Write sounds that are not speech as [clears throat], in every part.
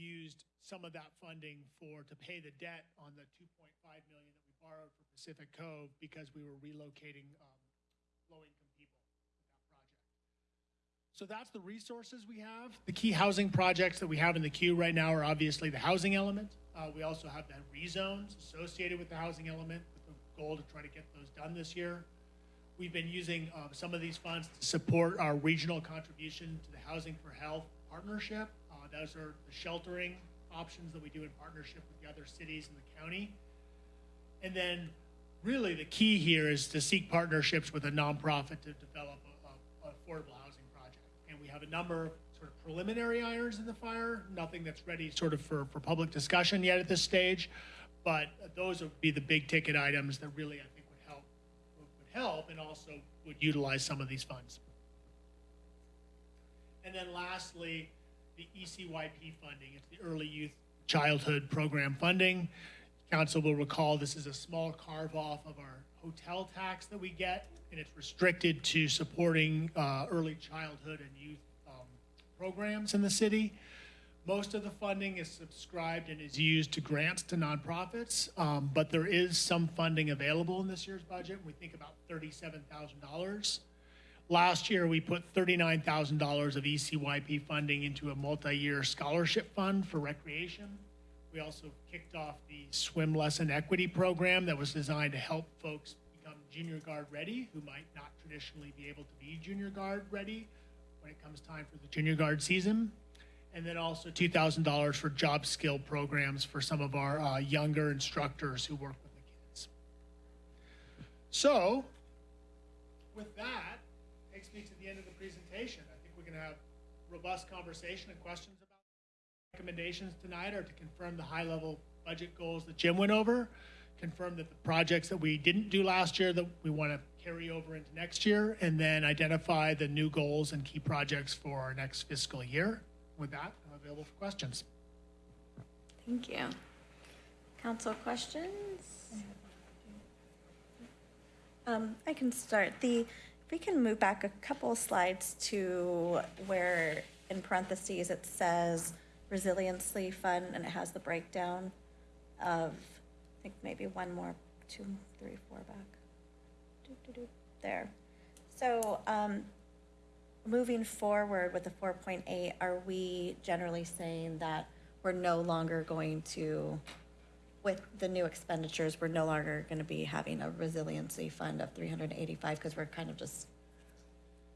used some of that funding for, to pay the debt on the 2.5 million that we borrowed for Pacific Cove because we were relocating um, low-income people with that project. So that's the resources we have. The key housing projects that we have in the queue right now are obviously the housing element. Uh, we also have the rezones associated with the housing element with the goal to try to get those done this year. We've been using uh, some of these funds to support our regional contribution to the Housing for Health Partnership. Those are the sheltering options that we do in partnership with the other cities in the county. And then really the key here is to seek partnerships with a nonprofit to develop a, a affordable housing project. And we have a number of sort of preliminary irons in the fire, nothing that's ready sort of for, for public discussion yet at this stage. But those would be the big ticket items that really I think would help, would help and also would utilize some of these funds. And then lastly, the ECYP funding. It's the Early Youth Childhood Program funding. Council will recall this is a small carve off of our hotel tax that we get, and it's restricted to supporting uh, early childhood and youth um, programs in the city. Most of the funding is subscribed and is used to grants to nonprofits, um, but there is some funding available in this year's budget. We think about thirty-seven thousand dollars. Last year, we put thirty-nine thousand dollars of ECYP funding into a multi-year scholarship fund for recreation. We also kicked off the swim lesson equity program that was designed to help folks become junior guard ready who might not traditionally be able to be junior guard ready when it comes time for the junior guard season. And then also two thousand dollars for job skill programs for some of our uh, younger instructors who work with the kids. So, with that, robust conversation and questions about recommendations tonight are to confirm the high-level budget goals that Jim went over, confirm that the projects that we didn't do last year that we want to carry over into next year, and then identify the new goals and key projects for our next fiscal year. With that, I'm available for questions. Thank you. Council questions? Um, I can start. The, if we can move back a couple slides to where in parentheses it says resiliency fund and it has the breakdown of, I think maybe one more, two, three, four back. There. So, um, moving forward with the four point eight, are we generally saying that we're no longer going to, with the new expenditures, we're no longer gonna be having a resiliency fund of three hundred and eighty-five, because we're kind of just,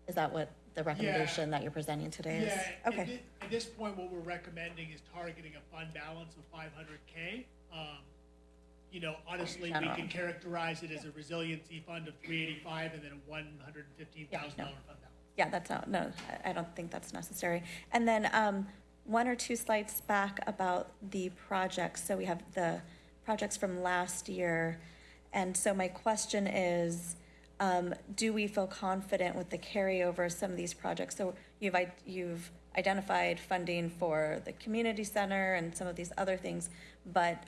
is that what the recommendation that you're presenting today is? Yeah, at Okay, thi- At this point, what we're recommending is targeting a fund balance of five hundred K. Um, You know, honestly, we General. can characterize it as a resiliency fund of three eighty-five and then a one hundred and fifteen thousand dollar fund balance. yeah, that's, not- no, I- I don't think that's necessary. And then, um, one or two slides back about the projects, so we have the projects from last year. And so my question is, um, do we feel confident with the carryover of some of these projects? So you've, you've identified funding for the community center and some of these other things, but,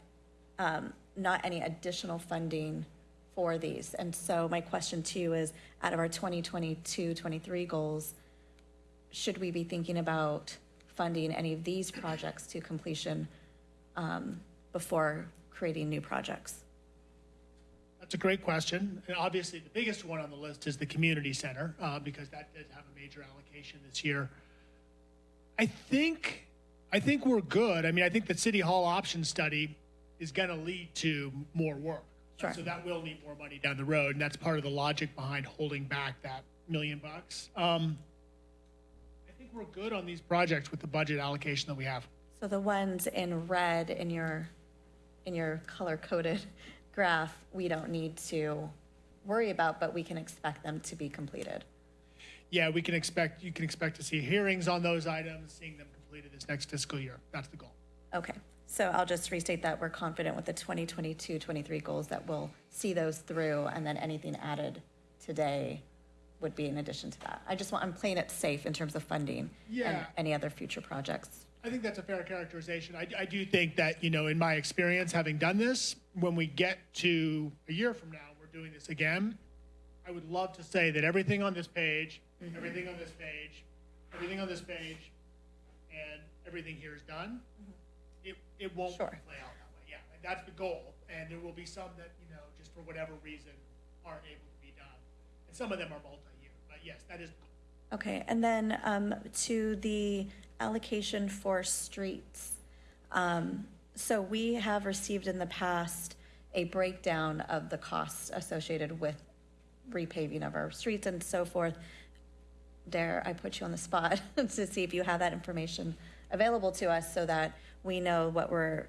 um, not any additional funding for these. And so my question to you is, out of our 2022, 23 goals, should we be thinking about funding any of these projects to completion um, before creating new projects? That's a great question. And obviously, the biggest one on the list is the community center, uh, because that did have a major allocation this year. I think, I think we're good. I mean, I think the city hall option study is gonna lead to more work. Sure. So that will need more money down the road, and that's part of the logic behind holding back that million bucks. Um, I think we're good on these projects with the budget allocation that we have. So the ones in red in your, in your color-coded [laughs] graph, we don't need to worry about, but we can expect them to be completed. Yeah, we can expect, you can expect to see hearings on those items, seeing them completed this next fiscal year. That's the goal. Okay, so I'll just restate that we're confident with the 2022, 23 goals that we'll see those through, and then anything added today would be in addition to that. I just want, I'm playing it safe in terms of funding and any other future projects. I think that's a fair characterization. I, I do think that, you know, in my experience, having done this, when we get to a year from now, we're doing this again. I would love to say that everything on this page, mm-hmm. everything on this page, everything on this page, and everything here is done. Mm-hmm. it, it won't play out that way, yeah. And that's the goal, and there will be some that, you know, just for whatever reason aren't able to be done. And some of them are multi-year, but yes, that is the goal. Okay, and then um, to the allocation for streets. Um, So we have received in the past a breakdown of the costs associated with repaving of our streets and so forth. There, I put you on the spot [laughs] to see if you have that information available to us so that we know what we're,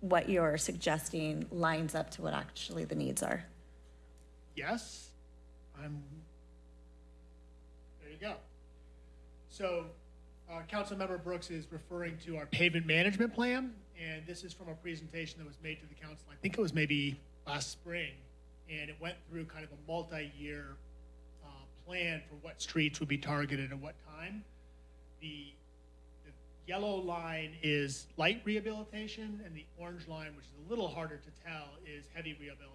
what you're suggesting lines up to what actually the needs are? Yes, I'm, go. So, uh, Councilmember Brooks is referring to our pavement management plan, and this is from a presentation that was made to the council, I think it was maybe last spring, and it went through kind of a multi-year, uh, plan for what streets would be targeted at what time. The yellow line is light rehabilitation, and the orange line, which is a little harder to tell, is heavy rehabilitation.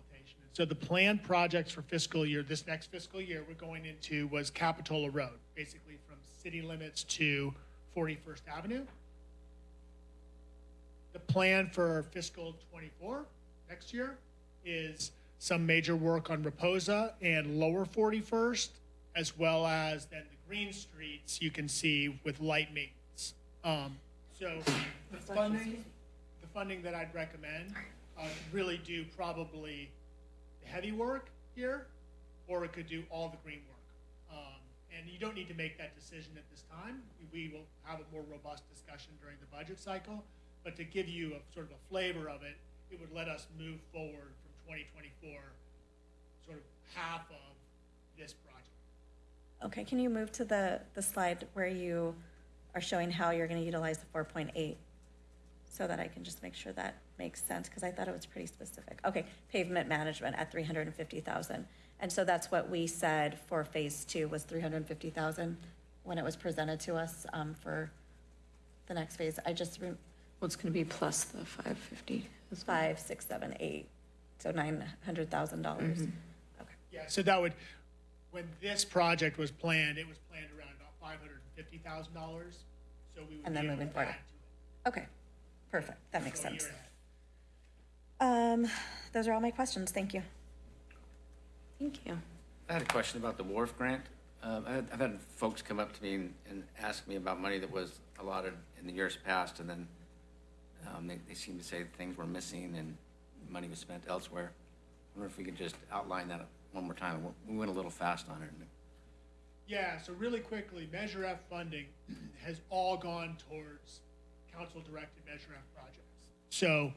So the planned projects for fiscal year, this next fiscal year we're going into was Capitola Road, basically from city limits to 41st Avenue. The plan for fiscal '24, next year, is some major work on Reposa and Lower 41st, as well as then the green streets you can see with light maintenance. Um, So the funding, the funding that I'd recommend, uh, really do probably heavy work here, or it could do all the green work. Um, And you don't need to make that decision at this time. We will have a more robust discussion during the budget cycle. But to give you a sort of a flavor of it, it would let us move forward from 2024, sort of half of this project. Okay, can you move to the, the slide where you are showing how you're gonna utilize the four point eight? So that I can just make sure that makes sense, because I thought it was pretty specific. Okay, pavement management at three hundred and fifty thousand. And so that's what we said for phase two was three hundred and fifty thousand when it was presented to us, um, for the next phase. I just, re- Well, it's going to be plus the 550 as well. five, six, seven, eight, so nine hundred thousand dollars. Okay, Yeah, so that would, when this project was planned, it was planned around about five hundred and fifty thousand dollars. So we would And then able moving to forward. okay, perfect, that makes So a year sense. ahead. Um, those are all my questions, thank you. Thank you. I had a question about the wharf grant. Um, I had- I've had folks come up to me and- and ask me about money that was allotted in the years past, and then um, they, they seem to say things were missing and money was spent elsewhere. I wonder if we could just outline that one more time. We went a little fast on it. Yeah, so really quickly, Measure F funding has all gone towards council-directed Measure F projects. So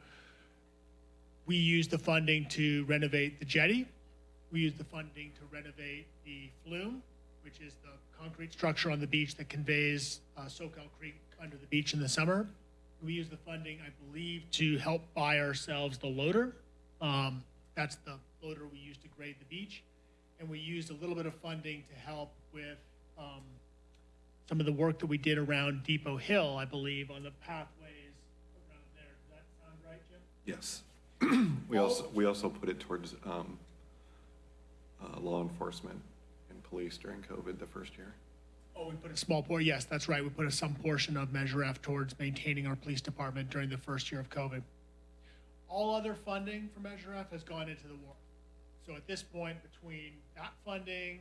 we used the funding to renovate the jetty. We used the funding to renovate the flume, which is the concrete structure on the beach that conveys uh, Soquel Creek under the beach in the summer. We used the funding, I believe, to help buy ourselves the loader. Um, That's the loader we use to grade the beach. And we used a little bit of funding to help with um, some of the work that we did around Depot Hill, I believe, on the pathways around there. Does that sound right, Jim? Yes. We also, we also put it towards um, uh, law enforcement and police during COVID the first year. Oh, we put a small portion. yes, that's right. We put a some portion of Measure F towards maintaining our police department during the first year of COVID. All other funding for Measure F has gone into the war. So at this point, between that funding,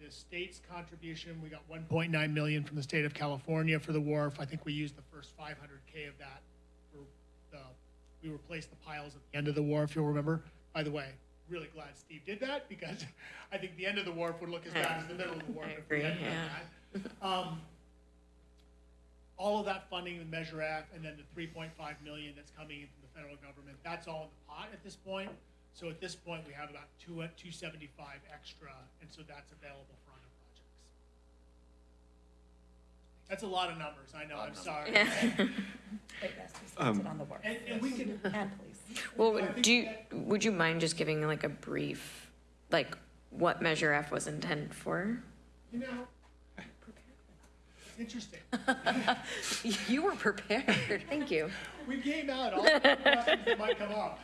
the state's contribution, we got one point nine million from the state of California for the wharf. I think we used the first five hundred K of that for the, we replaced the piles at the end of the wharf, you'll remember. By the way, really glad Steve did that because [laughs] I think the end of the wharf would look as bad as the middle of the wharf. [laughs] I if we hadn't agree, done that. Um, all of that funding in Measure F and then the three point five million that's coming in from the federal government, that's all in the pot at this point. So at this point, we have about two, two seventy-five extra, and so that's available for other projects. That's a lot of numbers, I know, I'm sorry. But yes, we spent it on the work. And, and we can, [laughs] And police. Well, do you, would you mind just giving like a brief, like what Measure F was intended for? you know, it's interesting. [laughs] You were prepared. Thank you. We came out all the questions that might come up.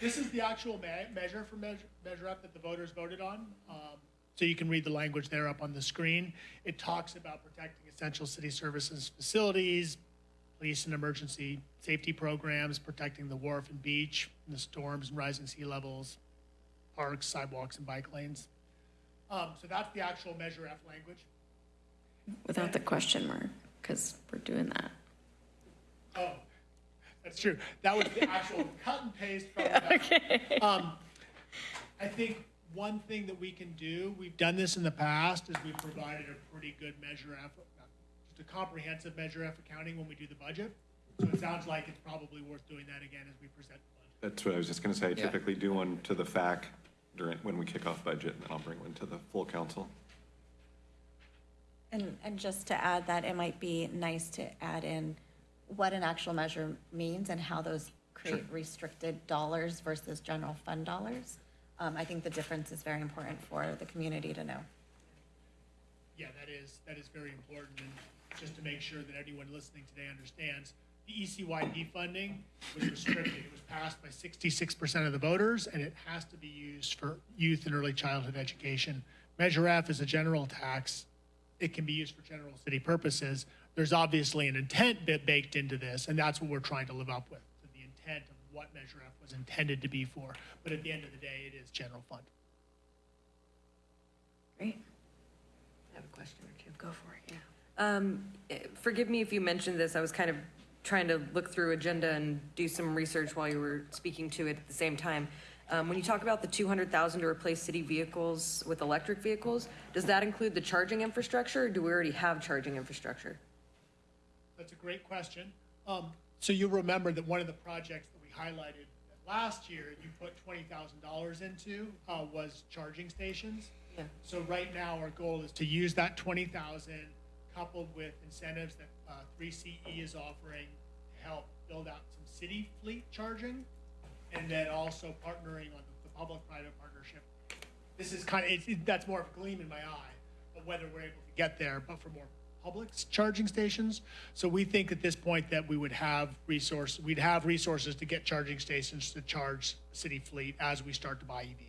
This is the actual me- measure for Measure, Measure Up that the voters voted on. Um, So you can read the language there up on the screen. It talks about protecting essential city services facilities, police and emergency safety programs, protecting the wharf and beach, from the storms and rising sea levels, parks, sidewalks, and bike lanes. Um, so that's the actual Measure F language. Without the question mark, because we're doing that. Oh, that's true. That was the actual [laughs] cut and paste from that. Um, I think one thing that we can do, we've done this in the past, is we've provided a pretty good Measure F, a comprehensive Measure F accounting when we do the budget. So it sounds like it's probably worth doing that again as we present the budget. That's what I was just gonna say. I Yeah. typically do one to the FAC during, when we kick off budget, and then I'll bring one to the full council. And, and just to add that, it might be nice to add in what an actual measure means and how those create restricted dollars versus general fund dollars. Um, I think the difference is very important for the community to know. Yeah, that is, that is very important, and just to make sure that anyone listening today understands, the E ECYP funding was restricted. It was passed by sixty-six percent of the voters, and it has to be used for youth and early childhood education. Measure F is a general tax. It can be used for general city purposes. There's obviously an intent bit baked into this, and that's what we're trying to live up with, to the intent of what Measure F was intended to be for. But at the end of the day, it is general fund. Great. I have a question or two. Go for it, yeah. Um, forgive me if you mentioned this, I was kind of trying to look through agenda and do some research while you were speaking to it at the same time. Um, when you talk about the two hundred thousand to replace city vehicles with electric vehicles, does that include the charging infrastructure, or do we already have charging infrastructure? That's a great question. Um, so you'll remember that one of the projects that we highlighted last year, you put twenty thousand dollars into, uh, was charging stations. Yeah. So right now, our goal is to use that twenty thousand coupled with incentives that, uh, three CE is offering to help build out some city fleet charging. And then also partnering on the, the public-private partnership. This is kind of, it's, it- that's more of a gleam in my eye, of whether we're able to get there, but for more public charging stations. So we think at this point that we would have resource, we'd have resources to get charging stations to charge city fleet as we start to buy EVs.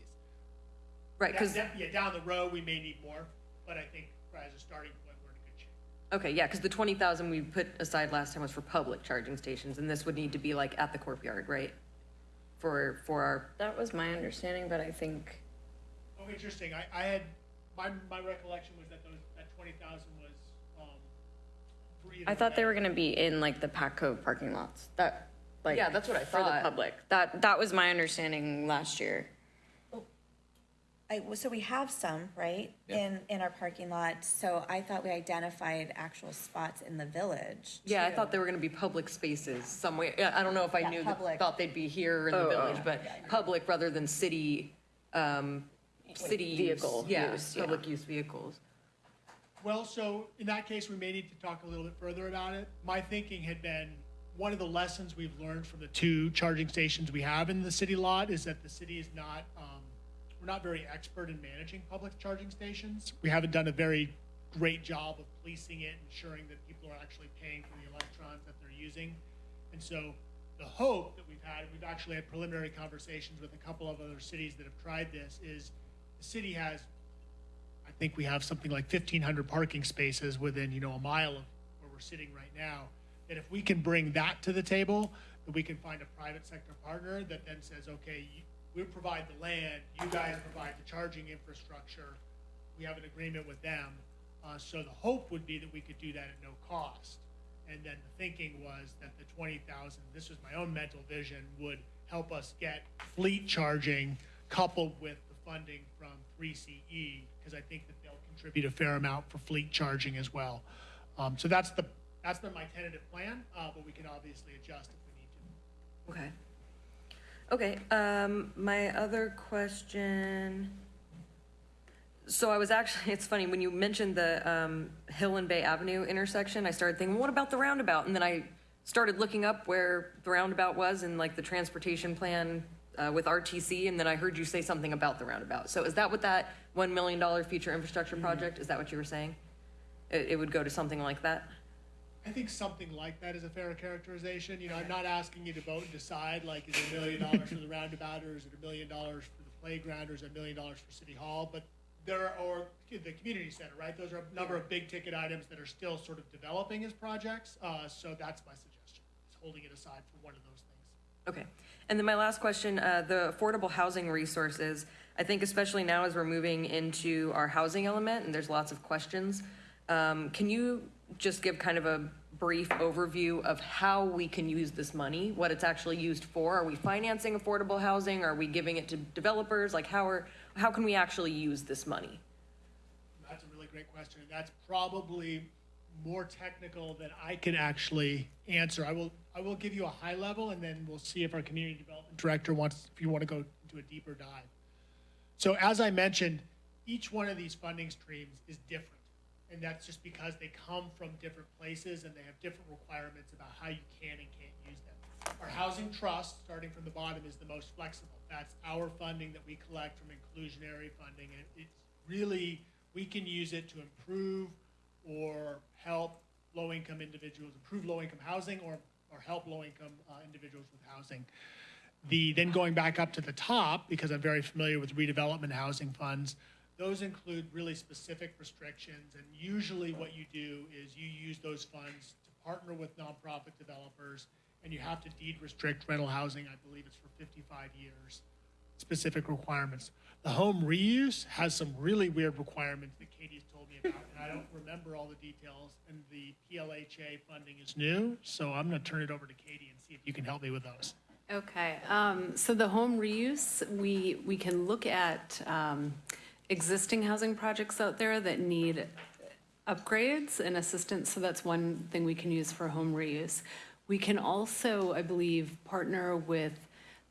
Right, because, yeah, down the road, we may need more, but I think as a starting point, we're in a good shape. Okay, yeah, because the twenty thousand we put aside last time was for public charging stations, and this would need to be like at the courtyard, right? For, for our, That was my understanding, but I think, Oh, interesting. I, I had, my, my recollection was that those, that twenty thousand was, um, for I thought they were gonna be in like the Patco parking lots, that, like. Yeah, that's what I thought. For the thought. public. That, that was my understanding last year. I, so we have some, right, in, in our parking lot, so I thought we identified actual spots in the village. yeah, I too. thought they were gonna be public spaces somewhere, yeah, I don't know if I Yeah, knew, that- public. thought they'd be here in the Oh, village, oh. but public rather than city, um, city use. Vehicle Yeah, use, yeah. public use vehicles. Well, so in that case, we may need to talk a little bit further about it. My thinking had been, one of the lessons we've learned from the two charging stations we have in the city lot is that the city is not, um, we're not very expert in managing public charging stations. We haven't done a very great job of policing it, ensuring that people are actually paying for the electrons that they're using. And so the hope that we've had, we've actually had preliminary conversations with a couple of other cities that have tried this, is the city has I think we have something like fifteen hundred parking spaces within, you know, a mile of where we're sitting right now. That if we can bring that to the table, that we can find a private sector partner that then says, okay, you, we provide the land, you guys provide the charging infrastructure. We have an agreement with them. Uh, so the hope would be that we could do that at no cost. And then the thinking was that the twenty thousand, this was my own mental vision, would help us get fleet charging coupled with the funding from three CE, because I think that they'll contribute a fair amount for fleet charging as well. Um, so that's the, that's been my tentative plan, uh, but we can obviously adjust if we need to. Okay. Okay, um, my other question. So I was actually, [laughs] it's funny, when you mentioned the, um, Hill and Bay Avenue intersection, I started thinking, what about the roundabout? And then I started looking up where the roundabout was and like the transportation plan, uh, with RTC, and then I heard you say something about the roundabout. So is that what that one million dollar future infrastructure project, is that what you were saying? It, it would go to something like that? I think something like that is a fair characterization. You know, I'm not asking you to vote and decide, like, is it a million dollars for the roundabout, or is it a million dollars for the playground, or is it a million dollars for City Hall? But there are, or the community center, right? Those are a number of big ticket items that are still sort of developing as projects, uh, so that's my suggestion. holding it aside for one of those things. Okay. And then my last question, uh, the affordable housing resources, I think especially now as we're moving into our housing element and there's lots of questions, um, can you just give kind of a brief overview of how we can use this money, what it's actually used for? Are we financing affordable housing? Are we giving it to developers? Like how are, how can we actually use this money? That's a really great question. and That's probably more technical than I can actually answer. I will, I will give you a high level and then we'll see if our community development director wants, if you want to go into a deeper dive. So as I mentioned, each one of these funding streams is different. And that's just because they come from different places and they have different requirements about how you can and can't use them. Our housing trust, starting from the bottom, is the most flexible. That's our funding that we collect from inclusionary funding. And it's really, we can use it to improve or help low-income individuals, improve low-income housing or, or help low-income uh, individuals with housing. The, then going back up to the top, because I'm very familiar with redevelopment housing funds, those include really specific restrictions. And usually what you do is you use those funds to partner with nonprofit developers and you have to deed restrict rental housing, I believe it's for 55 years, specific requirements. The home reuse has some really weird requirements that Katie's told me about, and I don't remember all the details. And the PLHA funding is new, so I'm going to turn it over to Katie and see if you can help me with those. Okay, um, so the home reuse, we, we can look at, um, existing housing projects out there that need upgrades and assistance, so that's one thing we can use for home reuse. We can also, I believe, partner with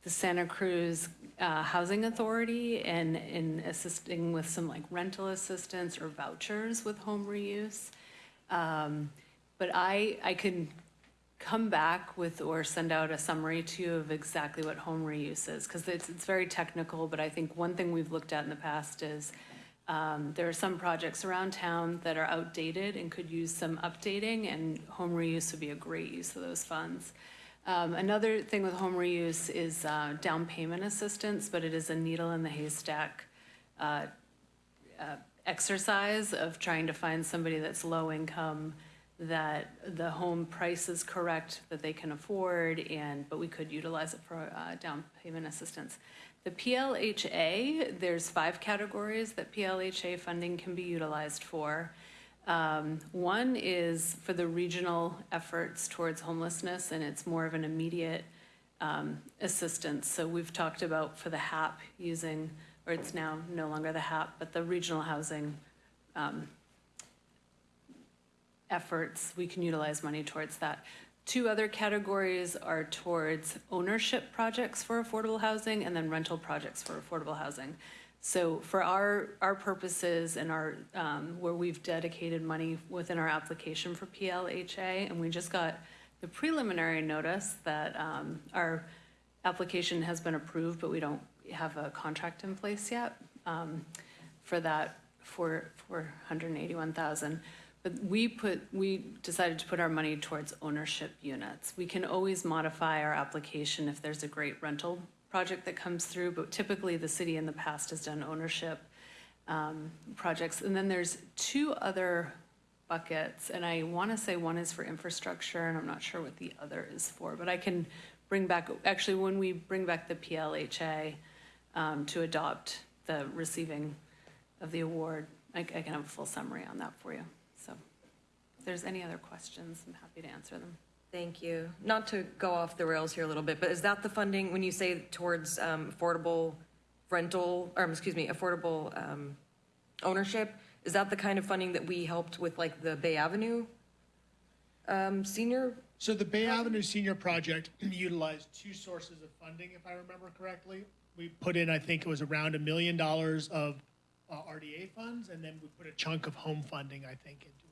the Santa Cruz uh, Housing Authority and in assisting with some like rental assistance or vouchers with home reuse. Um, But I, I can come back with or send out a summary to you of exactly what home reuse is, because it's, it's very technical, but I think one thing we've looked at in the past is um, there are some projects around town that are outdated and could use some updating, and home reuse would be a great use of those funds. Um, another thing with home reuse is uh, down payment assistance, but it is a needle in the haystack uh, uh, exercise of trying to find somebody that's low income, that the home price is correct, that they can afford, and, but we could utilize it for uh, down payment assistance. The PLHA, there's five categories that PLHA funding can be utilized for. Um, One is for the regional efforts towards homelessness, and it's more of an immediate um, assistance. So we've talked about for the HAP using, or it's now no longer the HAP, but the regional housing um, efforts, we can utilize money towards that. Two other categories are towards ownership projects for affordable housing and then rental projects for affordable housing. So for our, our purposes and our, um, where we've dedicated money within our application for PLHA, and we just got the preliminary notice that um, our application has been approved, but we don't have a contract in place yet um, for that for 481,000. But we put, we decided to put our money towards ownership units. We can always modify our application if there's a great rental project that comes through, but typically the city in the past has done ownership um, projects. And then there's two other buckets, and I want to say one is for infrastructure, and I'm not sure what the other is for, but I can bring back, actually, when we bring back the PLHA um, to adopt the receiving of the award, I I can have a full summary on that for you. So if there's any other questions, I'm happy to answer them. Thank you. Not to go off the rails here a little bit, but is that the funding, when you say towards um, affordable rental, or excuse me, affordable um, ownership, is that the kind of funding that we helped with like the Bay Avenue um, senior? So the Bay Avenue Senior Project [clears throat] utilized two sources of funding, if I remember correctly. We put in, I think it was around a million dollars of uh, RDA funds, and then we put a chunk of home funding, I think, into it.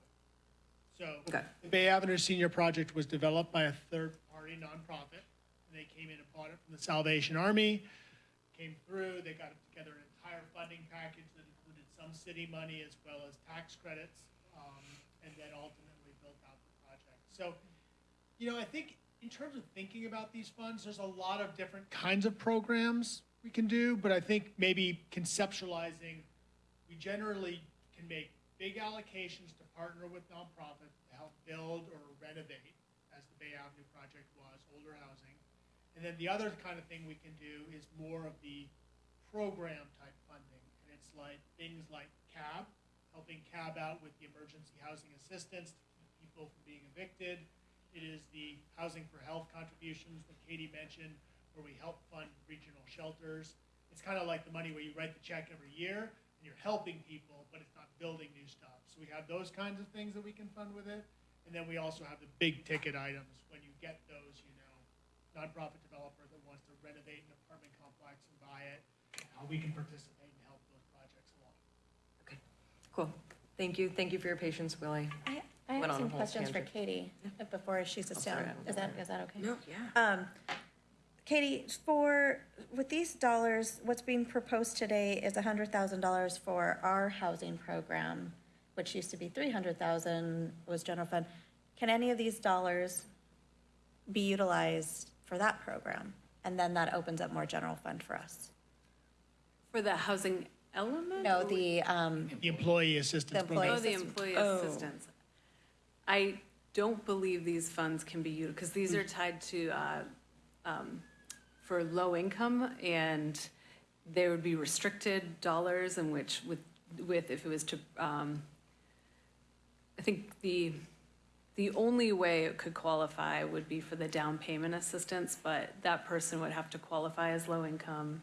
So Okay. the Bay Avenue Senior Project was developed by a third-party nonprofit, and they came in and bought it from the Salvation Army, came through, they got together an entire funding package that included some city money as well as tax credits, um, and then ultimately built out the project. So, you know, I think in terms of thinking about these funds, there's a lot of different kinds of programs we can do, but I think maybe conceptualizing, we generally can make big allocations to partner with nonprofits to help build or renovate, as the Bay Avenue project was, older housing. And then the other kind of thing we can do is more of the program type funding. And it's like things like CAB, helping CAB out with the emergency housing assistance to keep people from being evicted. It is the housing for health contributions that Katie mentioned, where we help fund regional shelters. It's kind of like the money where you write the check every year and you're helping people, but it's not building new stuff. So we have those kinds of things that we can fund with it. And then we also have the big ticket items. When you get those, you know, nonprofit developer that wants to renovate an apartment complex and buy it, how we can participate and help those projects along. Okay, cool. Thank you. Thank you for your patience, Willie. I, I Went have on some whole questions for. Katie uh, before she sits sorry, down. Is that, is that okay? No, yeah. Um, Katie, for, with these dollars, what's being proposed today is hundred thousand dollars for our housing program, which used to be three hundred thousand was general fund. Can any of these dollars be utilized for that program? And then that opens up more general fund for us? For the housing element? No, the, um, The employee assistance The program. Oh, the assistance- employee oh. assistance. I don't believe these funds can be used, because these are tied to, uh, um, for low income, and there would be restricted dollars in which with, with, if it was to, um, I think the, the only way it could qualify would be for the down payment assistance, but that person would have to qualify as low income.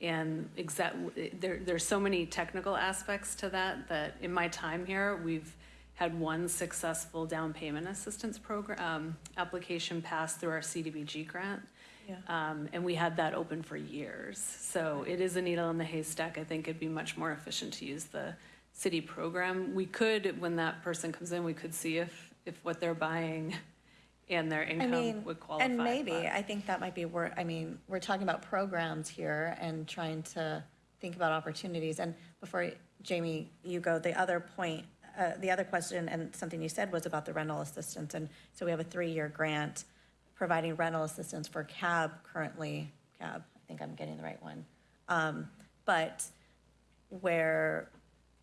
And exact, there, there's so many technical aspects to that, that in my time here, we've had one successful down payment assistance program, um, application passed through our CDBG grant. Yeah. Um, and we had that open for years. So it is a needle in the haystack. I think it'd be much more efficient to use the city program. We could, when that person comes in, we could see if, if what they're buying and their I income mean, would qualify. and maybe, but- I think that might be worth, I mean, we're talking about programs here and trying to think about opportunities. And before, Jamie, you go, the other point, uh, the other question and something you said was about the rental assistance. And so we have a three-year grant providing rental assistance for cab currently, cab, I think I'm getting the right one. Um, but where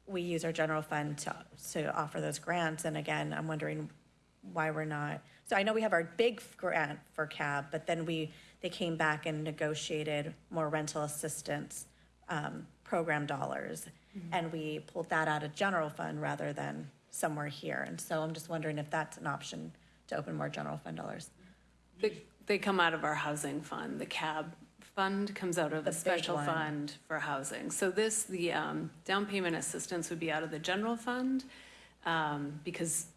we use our general fund to, to offer those grants. And again, I'm wondering why we're not, so I know we have our big grant for cab, but then we, they came back and negotiated more rental assistance, um, program dollars. And we pulled that out of general fund rather than somewhere here. And so I'm just wondering if that's an option to open more general fund dollars. They, they come out of our housing fund. The CAB fund comes out of The the big special one. fund for housing. So this, the um, down payment assistance would be out of the general fund um, because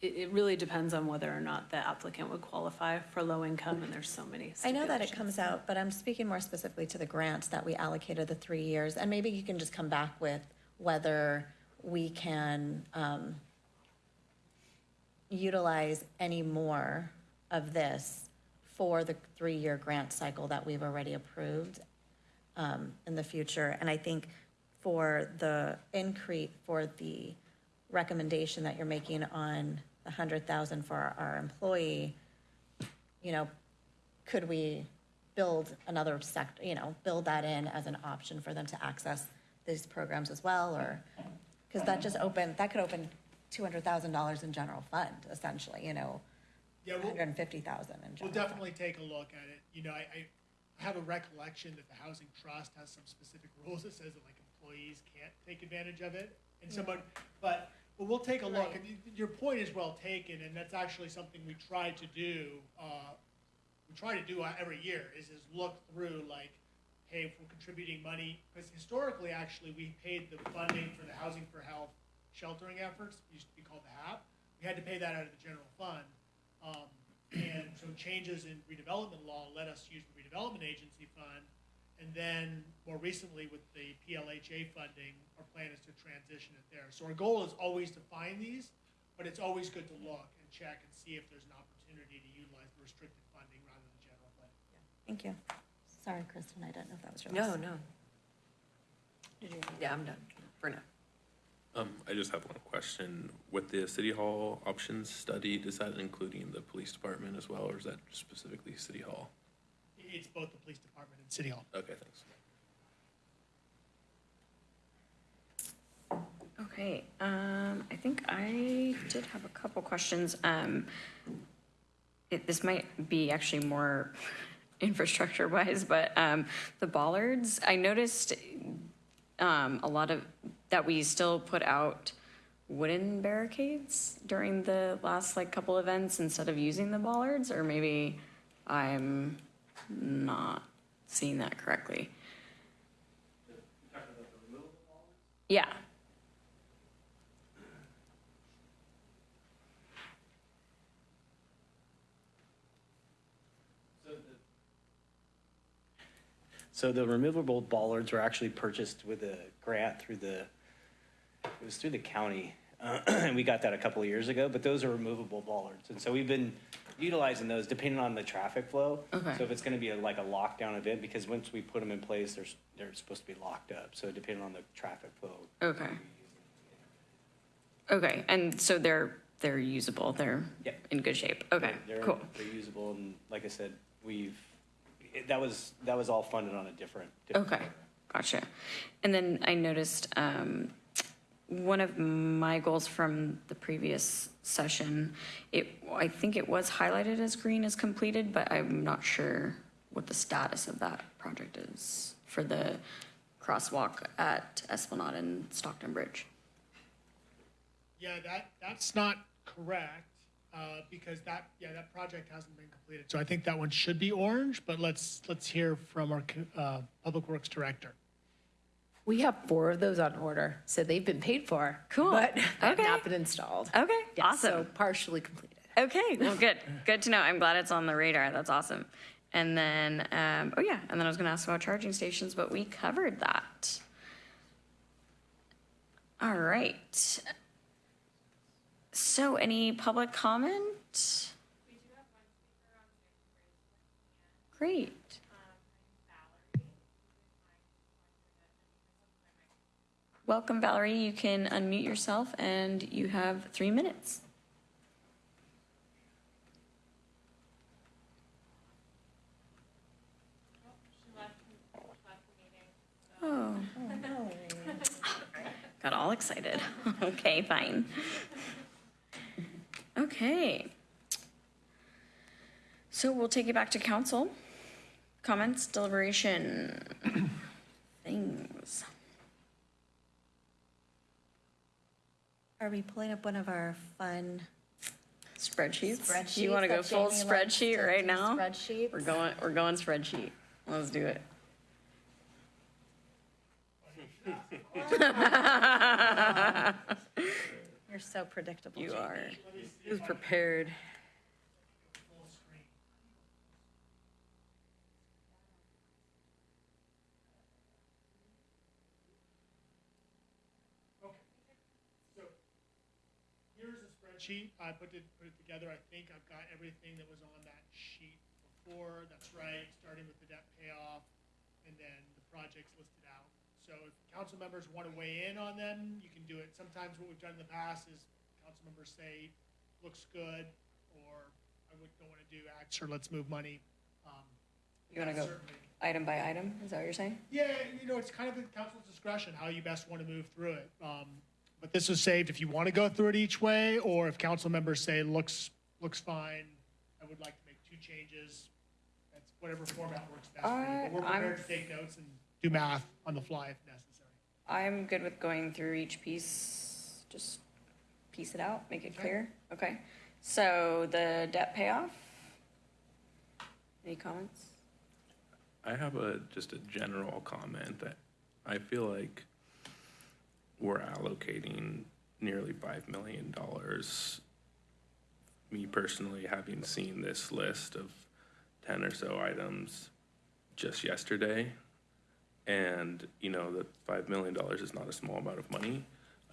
it, it really depends on whether or not the applicant would qualify for low income, and there's so many I know that it comes out, but I'm speaking more specifically to the grants that we allocated the three years. And maybe you can just come back with whether we can, um, utilize any more of this for the three-year grant cycle that we've already approved, um, in the future. And I think for the increase, for the recommendation that you're making on the hundred thousand for our- our employee, you know, could we build another sector, you know, build that in as an option for them to access these programs as well, or, because that just opened, that could open two hundred thousand dollars in general fund, essentially, you know, Yeah, we'll, hundred and fifty thousand in we'll definitely take a look at it. You know, I, I I have a recollection that the housing trust has some specific rules that says that like employees can't take advantage of it. And someone, but, but we'll take a look. And y- your point is well taken, and that's actually something we try to do, uh, we try to do uh, every year, is, is look through like, hey, if we're contributing money, because historically, actually, we paid the funding for the Housing for Health sheltering efforts, it used to be called the HAP. We had to pay that out of the general fund. Um, and so changes in redevelopment law let us use the redevelopment agency fund. And then more recently with the PLHA funding, our plan is to transition it there. So our goal is always to find these, but it's always good to look and check and see if there's an opportunity to utilize the restricted funding rather than general fund. Thank you. Sorry, Kristen, I didn't know if that was your No, last. no. Did you? Yeah, I'm done for now. Um, I just have one question. With the city hall options study, does that including the police department as well, or is that specifically city hall? It's both the police department and city hall. Okay, thanks. Okay, um, I think I did have a couple questions. Um, it, this might be actually more [laughs] infrastructure wise, but, um, the bollards, I noticed, um, a lot of, that we still put out wooden barricades during the last like couple events instead of using the bollards, or maybe I'm not seeing that correctly. Yeah. So the removable bollards were actually purchased with a grant through the, it was through the county. uh, [clears throat] And we got that a couple of years ago, but those are removable bollards. And so we've been utilizing those depending on the traffic flow. Okay. So if it's gonna be a- like a lockdown event, because once we put them in place, they're, s- they're supposed to be locked up. So depending on the traffic flow. Okay. Okay, and so they're, they're usable, they're Yep. in good shape, okay, They're- cool. They're usable and like I said, we've, it- that was, that was all funded on a different. different Okay, program. gotcha. And then I noticed, um, one of my goals from the previous session, it, I think it was highlighted as green as completed, but I'm not sure what the status of that project is for the crosswalk at Esplanade and Stockton Bridge. Yeah, that, that's not correct, uh, because that, yeah, that project hasn't been completed. So I think that one should be orange, but let's, let's hear from our, uh, Public Works Director. We have four of those on order, so they've been paid for. Cool. But have Okay. not been installed. Okay, Yeah, So awesome. partially completed. Okay, well, good, good to know. I'm glad it's on the radar. That's awesome. And then, um, oh yeah, and then I was gonna ask about charging stations, but we covered that. All right. So any public comment? Great. Welcome, Valerie. You can unmute yourself and you have three minutes. Oh. Got all excited. [laughs] Okay, fine. Okay. So we'll take it back to council. Comments, deliberation, [coughs] things. Are we pulling up one of our fun Spreadsheets? spreadsheets? You want to go full Jamie spreadsheet right now? Spreadsheets? We're going, we're going spreadsheet. Let's do it. [laughs] You're so predictable, You Jamie. are. Was prepared. Full screen. Okay, so here's a spreadsheet. I put it, put it together. I think I've got everything that was on that sheet before. That's right, starting with the debt payoff and then the projects listed out. So if council members want to weigh in on them, you can do it. Sometimes what we've done in the past is council members say, looks good, or I would, don't want to do X, or let's move money. Um, You want to go certainly- item by item? Is that what you're saying? Yeah, you know, it's kind of at council's discretion, how you best want to move through it. Um, But this is saved if you want to go through it each way, or if council members say, looks, looks fine, I would like to make two changes. That's whatever format works best for you. But we're Uh, I'm- prepared to take notes and do math on the fly if necessary. I'm good with going through each piece, just piece it out, make it Okay. clear. Okay. So the debt payoff? Any comments? I have a, just a general comment that I feel like we're allocating nearly five million dollars. Me personally, having seen this list of ten or so items just yesterday, and, you know, that five million dollars is not a small amount of money.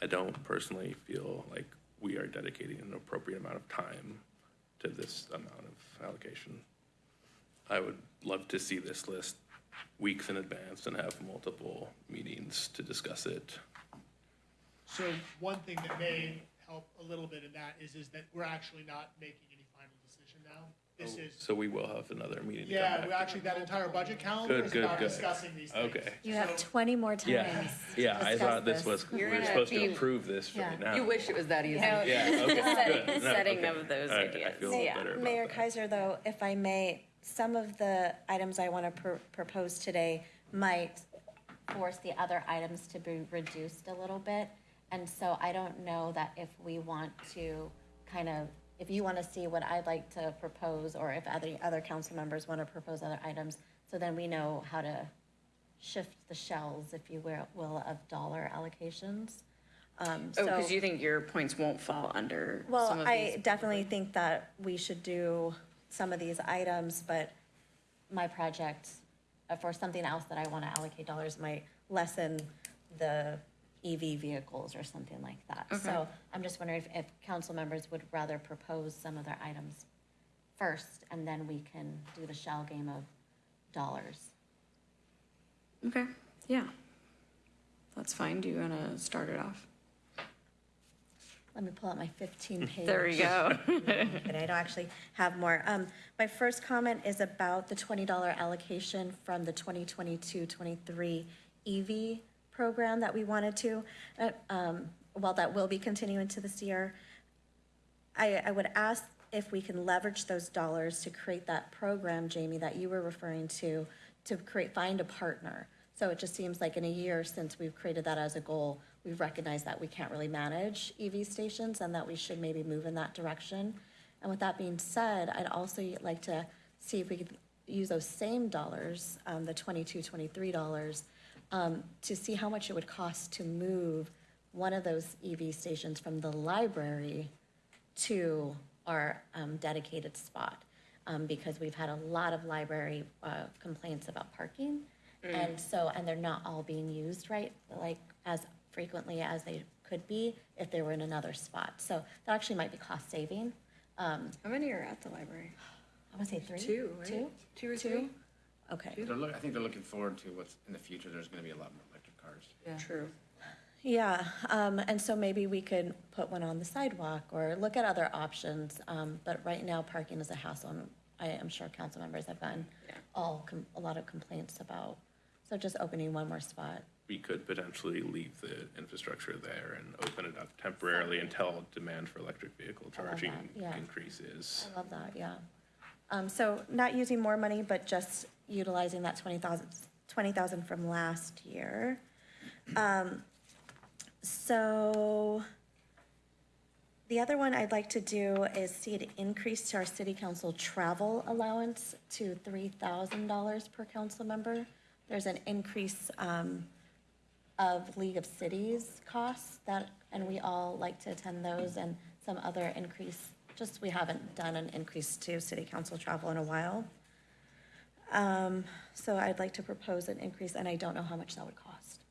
I don't personally feel like we are dedicating an appropriate amount of time to this amount of allocation. I would love to see this list weeks in advance and have multiple meetings to discuss it. So one thing that may help a little bit in that is, is that we're actually not making any final decision now. This oh, is, So we will have another meeting to come yeah, back we actually, that entire budget calendar Good, is good, about good. discussing these things. Okay. You have So- 20 more times. Yeah, to yeah, I discuss thought this was, we You're were gonna supposed to be- approve this Yeah. right now. You wish it was that easy. No, Yeah, the okay, [laughs] setting, good. No, setting okay. of those All right, I ideas, feel yeah. better about Mayor that. Keiser, though, if I may, some of the items I want to pr- propose today might force the other items to be reduced a little bit. And so I don't know that if we want to kind of, if you want to see what I'd like to propose, or if other, other council members want to propose other items, so then we know how to shift the shells, if you will, will, of dollar allocations. Um, Oh, because so- you think your points won't fall under some well, of I definitely think that we should do some of these items, but my project, uh, for something else that I want to allocate dollars might lessen the EV vehicles or something like that. So I'm just wondering if, if council members would rather propose some other items first, and then we can do the shell game of dollars. Okay, yeah. That's fine. Do you want to start it off? Let me pull out my fifteen [laughs] page. There we go. [laughs] [laughs] but I don't actually have more. Um, my first comment is about the twenty dollar allocation from the 2022-23 EV program that we wanted to. Uh, um, while that will be continuing to this year, I, I would ask if we can leverage those dollars to create that program, Jamie, that you were referring to, to create, find a partner. So it just seems like in a year since we've created that as a goal, we've recognized that we can't really manage EV stations and that we should maybe move in that direction. And with that being said, I'd also like to see if we could use those same dollars, um, the twenty-two, twenty-three dollars, um, to see how much it would cost to move one of those EV stations from the library to our um, dedicated spot. Um, because we've had a lot of library uh, complaints about parking. And so, and they're not all being used right, like as frequently as they could be if they were in another spot. So that actually might be cost saving. Um, How many are at the library? I want to say three? Two, right? Two? Two or Two? three? Okay. They're look, I think they're looking forward to what's in the future, there's gonna be a lot more electric cars. True. Yeah, um, and so maybe we could put one on the sidewalk or look at other options. Um, but right now, parking is a hassle, and I am sure council members have gotten Yeah. all, com- a lot of complaints about. So just opening one more spot. We could potentially leave the infrastructure there and open it up temporarily until demand for electric vehicle love charging that, yeah. increases. I love that, yeah. Um, so not using more money, but just utilizing that twenty thousand, twenty thousand from last year. Um, so the other one I'd like to do is see an increase to our city council travel allowance to three thousand dollars per council member. There's an increase, um, of League of Cities costs that, and we all like to attend those and some other increase, just we haven't done an increase to city council travel in a while. Um, so I'd like to propose an increase, and I don't know how much that would cost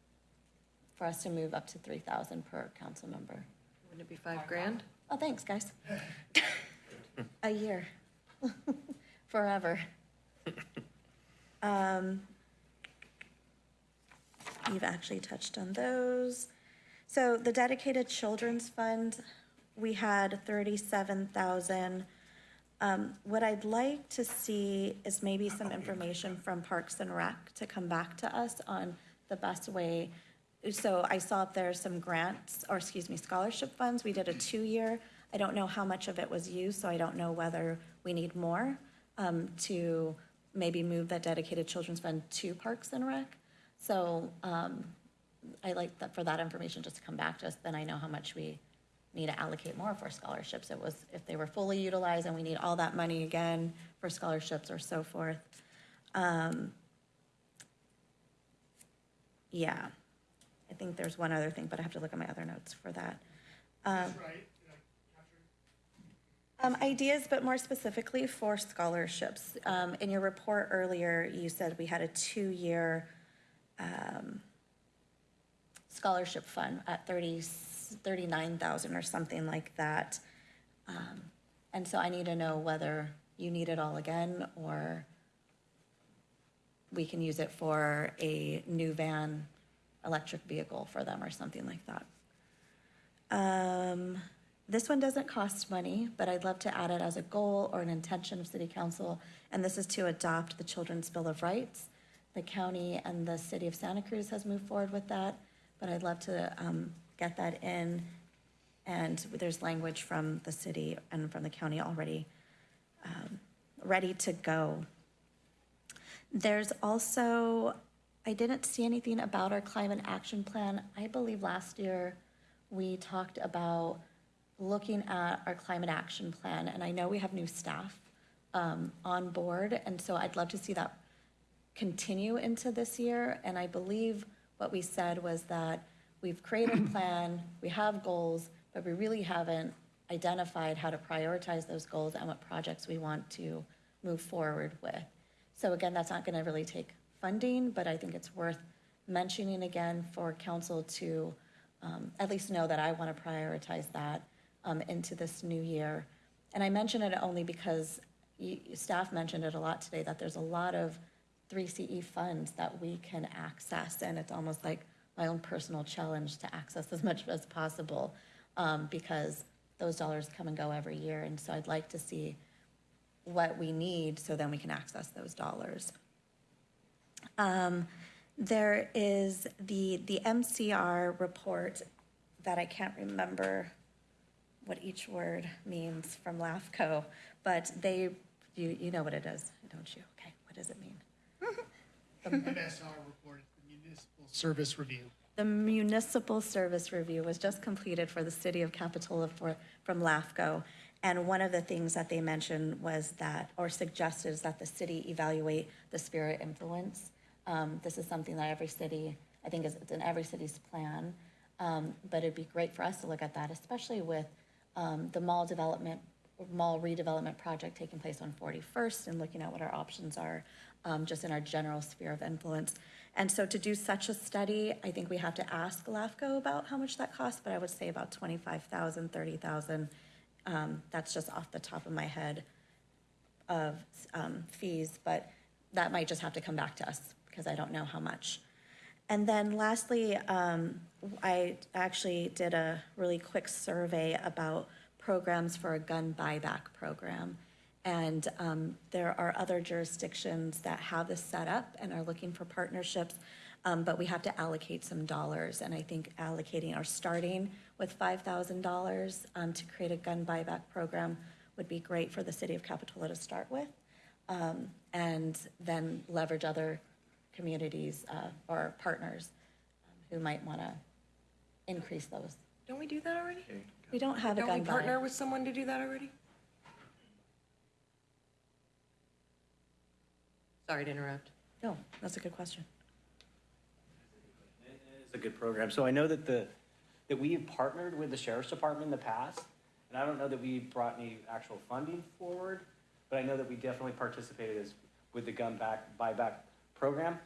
for us to move up to three thousand per council member. Wouldn't it be five grand? Oh, thanks, guys. A year. [laughs] Forever. Um, You've actually touched on those. So the dedicated children's fund, we had thirty-seven thousand. Um, what I'd like to see is maybe some information from Parks and Rec to come back to us on the best way. So I saw there's some grants, or excuse me, scholarship funds. We did a two-year. I don't know how much of it was used, so I don't know whether we need more um, to maybe move that dedicated children's fund to Parks and Rec. So um, I like that, for that information just to come back to us, then I know how much we need to allocate more for scholarships. It was if they were fully utilized and we need all that money again for scholarships or so forth. Um, yeah, I think there's one other thing, but I have to look at my other notes for that. Um. Um, ideas, but more specifically for scholarships. Um, in your report earlier, you said we had a two-year um, scholarship fund at 36 39,000 or something like that. Um, and so I need to know whether you need it all again or we can use it for a new van electric vehicle for them or something like that. Um, this one doesn't cost money, but I'd love to add it as a goal or an intention of City Council, and this is to adopt the Children's Bill of Rights. The county and the City of Santa Cruz has moved forward with that, but I'd love to um, get that in. And there's language from the city and from the county already um, ready to go. There's also, I didn't see anything about our climate action plan. I believe last year we talked about looking at our climate action plan, and I know we have new staff um, on board, and so I'd love to see that continue into this year. And I believe what we said was that we've created a plan, we have goals, but we really haven't identified how to prioritize those goals and what projects we want to move forward with. So again, that's not going to really take funding, but I think it's worth mentioning again for council to um, at least know that I want to prioritize that um, into this new year. And I mention it only because you, staff mentioned it a lot today, that there's a lot of 3CE funds that we can access, and it's almost like my own personal challenge to access as much as possible, um, because those dollars come and go every year, and so I'd like to see what we need, so then we can access those dollars. Um, There is the, the MSR report that I can't remember what each word means from LAFCO, but they, you, you know what it is, don't you? Okay, what does it mean? [laughs] MSR report, the Municipal Service Review. The municipal service review was just completed for the city of Capitola for, from LAFCO. And one of the things that they mentioned was that, or suggested, is that the city evaluate the sphere of influence. Um, this is something that every city, I think is, it's in every city's plan. Um, but it'd be great for us to look at that, especially with, um, the mall development, mall redevelopment project taking place on 41st and looking at what our options are, um, just in our general sphere of influence. And so to do such a study, I think we have to ask LAFCO about how much that costs, but I would say about 25,000, 30,000. Um, that's just off the top of my head of, um, fees, but that might just have to come back to us because I don't know how much. And then lastly, um, I actually did a really quick survey about programs for a gun buyback program. And um, there are other jurisdictions that have this set up and are looking for partnerships, um, but we have to allocate some dollars. And I think allocating or starting with $5,000 um, to create a gun buyback program would be great for the city of Capitola to start with. um, And then leverage other communities uh, or partners um, who might want to increase those. Don't we do that already? We don't have a Don't we partner buy. with someone to do that already? Sorry to interrupt. No, that's a good question. It's a good program. So I know that the, that we have partnered with the sheriff's department in the past, and I don't know that we brought any actual funding forward, but I know that we definitely participated as, with the gun back, buyback program.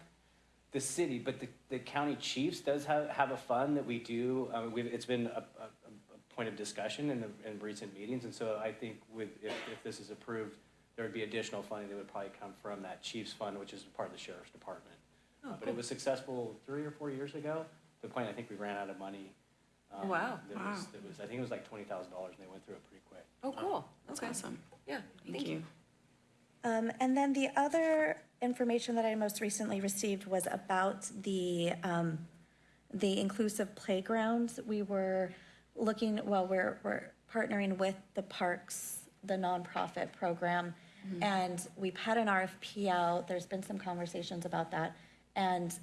The city, but the, the county chiefs does have, have a fund that we do, uh, we've, it's been a, a, a point of discussion in the, in recent meetings, and so I think with, if, if this is approved, there would be additional funding that would probably come from that chiefs fund, which is part of the sheriff's department. Uh, But it was successful three or four years ago, to the point I think we ran out of money. um, Wow. That was, that was, I think it was like twenty thousand dollars, and they went through it pretty quick. Oh, cool. That's Okay. awesome. Yeah, Thank you. Um, and then the other information that I most recently received was about the, um, the inclusive playgrounds. We were looking, well, we're, we're partnering with the parks, the nonprofit program. And we've had an RFP out, there's been some conversations about that. And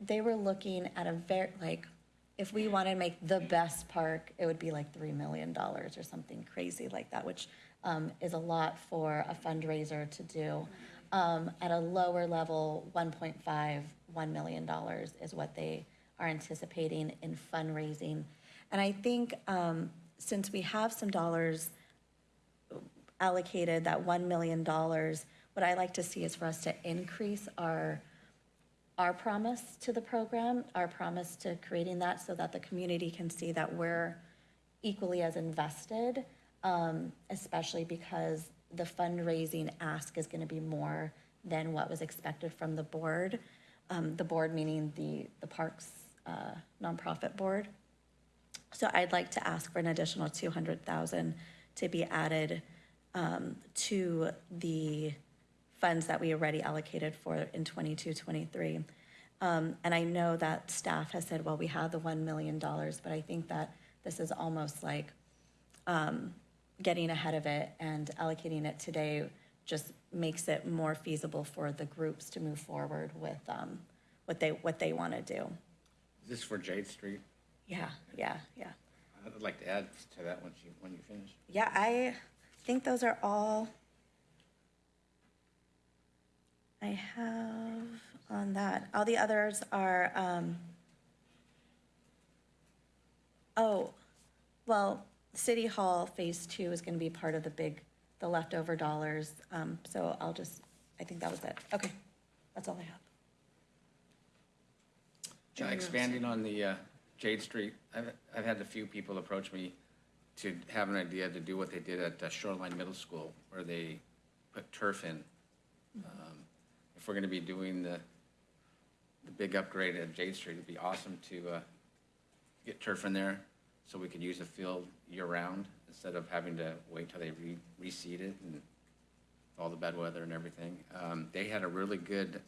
they were looking at a very, like, if we want to make the best park, it would be like three million dollars or something crazy like that, which um, is a lot for a fundraiser to do. Um, at a lower level, 1.5, $1 million is what they are anticipating in fundraising. And I think um, since we have some dollars allocated, that $1 million, what I like to see is for us to increase our our promise to the program, our promise to creating that so that the community can see that we're equally as invested, um, especially because the fundraising ask is gonna be more than what was expected from the board. Um, the board meaning the, the Parks, uh, nonprofit board. So I'd like to ask for an additional two hundred thousand to be added um, to the funds that we already allocated for in 22, 23. Um, and I know that staff has said, well, we have the one million dollars, but I think that this is almost like um, getting ahead of it and allocating it today just makes it more feasible for the groups to move forward with um, what they, what they want to do. Is this for Jade Street? Yeah, yeah, yeah. I'd like to add to that once you, when you finish. Yeah, I think those are all I have on that. All the others are, um, oh, well, City Hall Phase Two is gonna be part of the big, the leftover dollars. Um, so I'll just, I think that was it. Okay, that's all I have. Expanding on the uh, Jade Street, I've, I've had a few people approach me to have an idea to do what they did at uh, Shoreline Middle School, where they put turf in. Um, If we're gonna be doing the, the big upgrade at Jade Street, it'd be awesome to uh, get turf in there so we could use the field year-round instead of having to wait till they re, reseed it and all the bad weather and everything. Um, They had a really good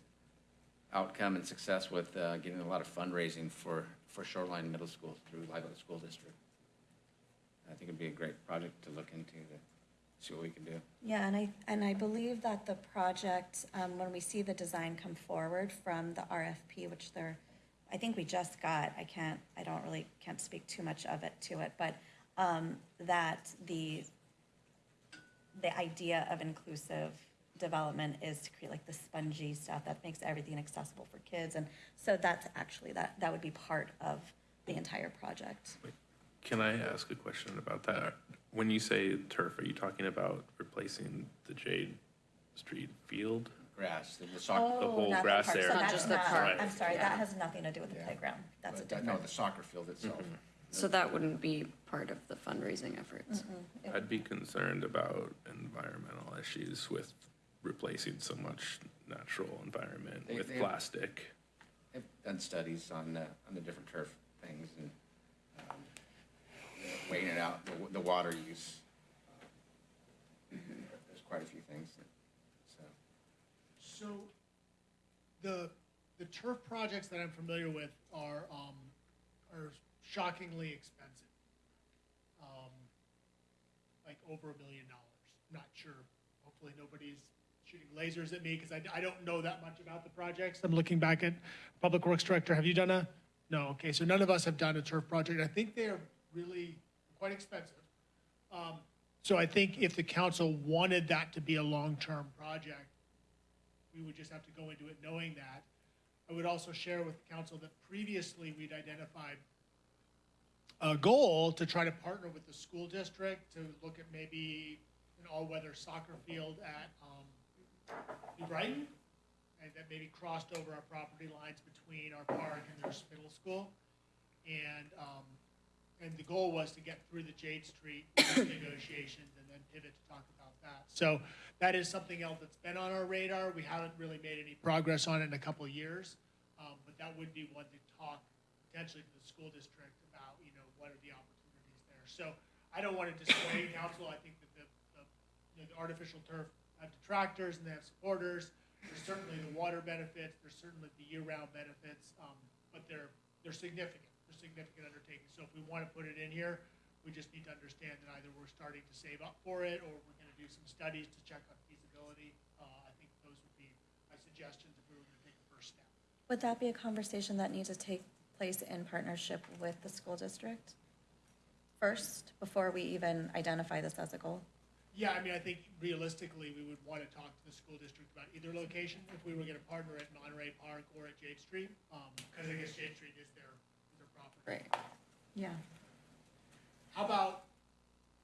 outcome and success with uh, getting a lot of fundraising for, for Shoreline Middle School through Live School District. I think it'd be a great project to look into to see what we can do. Yeah, and I, and I believe that the project, um, when we see the design come forward from the RFP, which they're, I think we just got, I can't, I don't really, can't speak too much of it to it, but, um, that the, the idea of inclusive development is to create like the spongy stuff that makes everything accessible for kids, and so that's actually, that, that would be part of the entire project. Can I ask a question about that? When you say turf, are you talking about replacing the Jade Street field? Grass, the soccer, The whole Oh, not grass park. So area. that's just the not- park. I'm sorry, Yeah. that has nothing to do with the playground, that's a but, no, different. the soccer field itself. So that wouldn't be part of the fundraising efforts. I'd be concerned about environmental issues with replacing so much natural environment They- with they- plastic. I've done studies on, uh, on the different turf things and weighing it out, the, the water use. There's quite a few things, that- so. So the, the turf projects that I'm familiar with are, um, are shockingly expensive. Um, Like over a million dollars. Not sure. Hopefully nobody's shooting lasers at me because I, I don't know that much about the projects. I'm looking back at Public Works Director. Have you done a? No, okay, so none of us have done a turf project. I think they're really quite expensive. Um, So I think if the council wanted that to be a long-term project, we would just have to go into it knowing that. I would also share with the council that previously we'd identified a goal to try to partner with the school district to look at maybe an all-weather soccer field at, um, New Brighton. And that maybe crossed over our property lines between our park and their middle school. And, um, and the goal was to get through the Jade Street [coughs] negotiations and then pivot to talk about that. So that is something else that's been on our radar. We haven't really made any progress on it in a couple of years. Um, but that would be one to talk potentially to the school district about, you know, what are the opportunities there. So I don't want to dissuade [coughs] council. I think that the, the, you know, the artificial turf have detractors and they have supporters. There's certainly the water benefits, there's certainly the year-round benefits, um, but they're, they're significant. Significant undertakings. So if we want to put it in here, we just need to understand that either we're starting to save up for it or we're going to do some studies to check on feasibility. Uh, I think those would be my suggestions if we were going to take a first step. Would that be a conversation that needs to take place in partnership with the school district first, before we even identify this as a goal? Yeah, I mean, I think realistically, we would want to talk to the school district about either location, if we were going to partner at Monterey Park or at Jade Street, because I guess Jade Street is their, is their property. Right. Yeah. How about,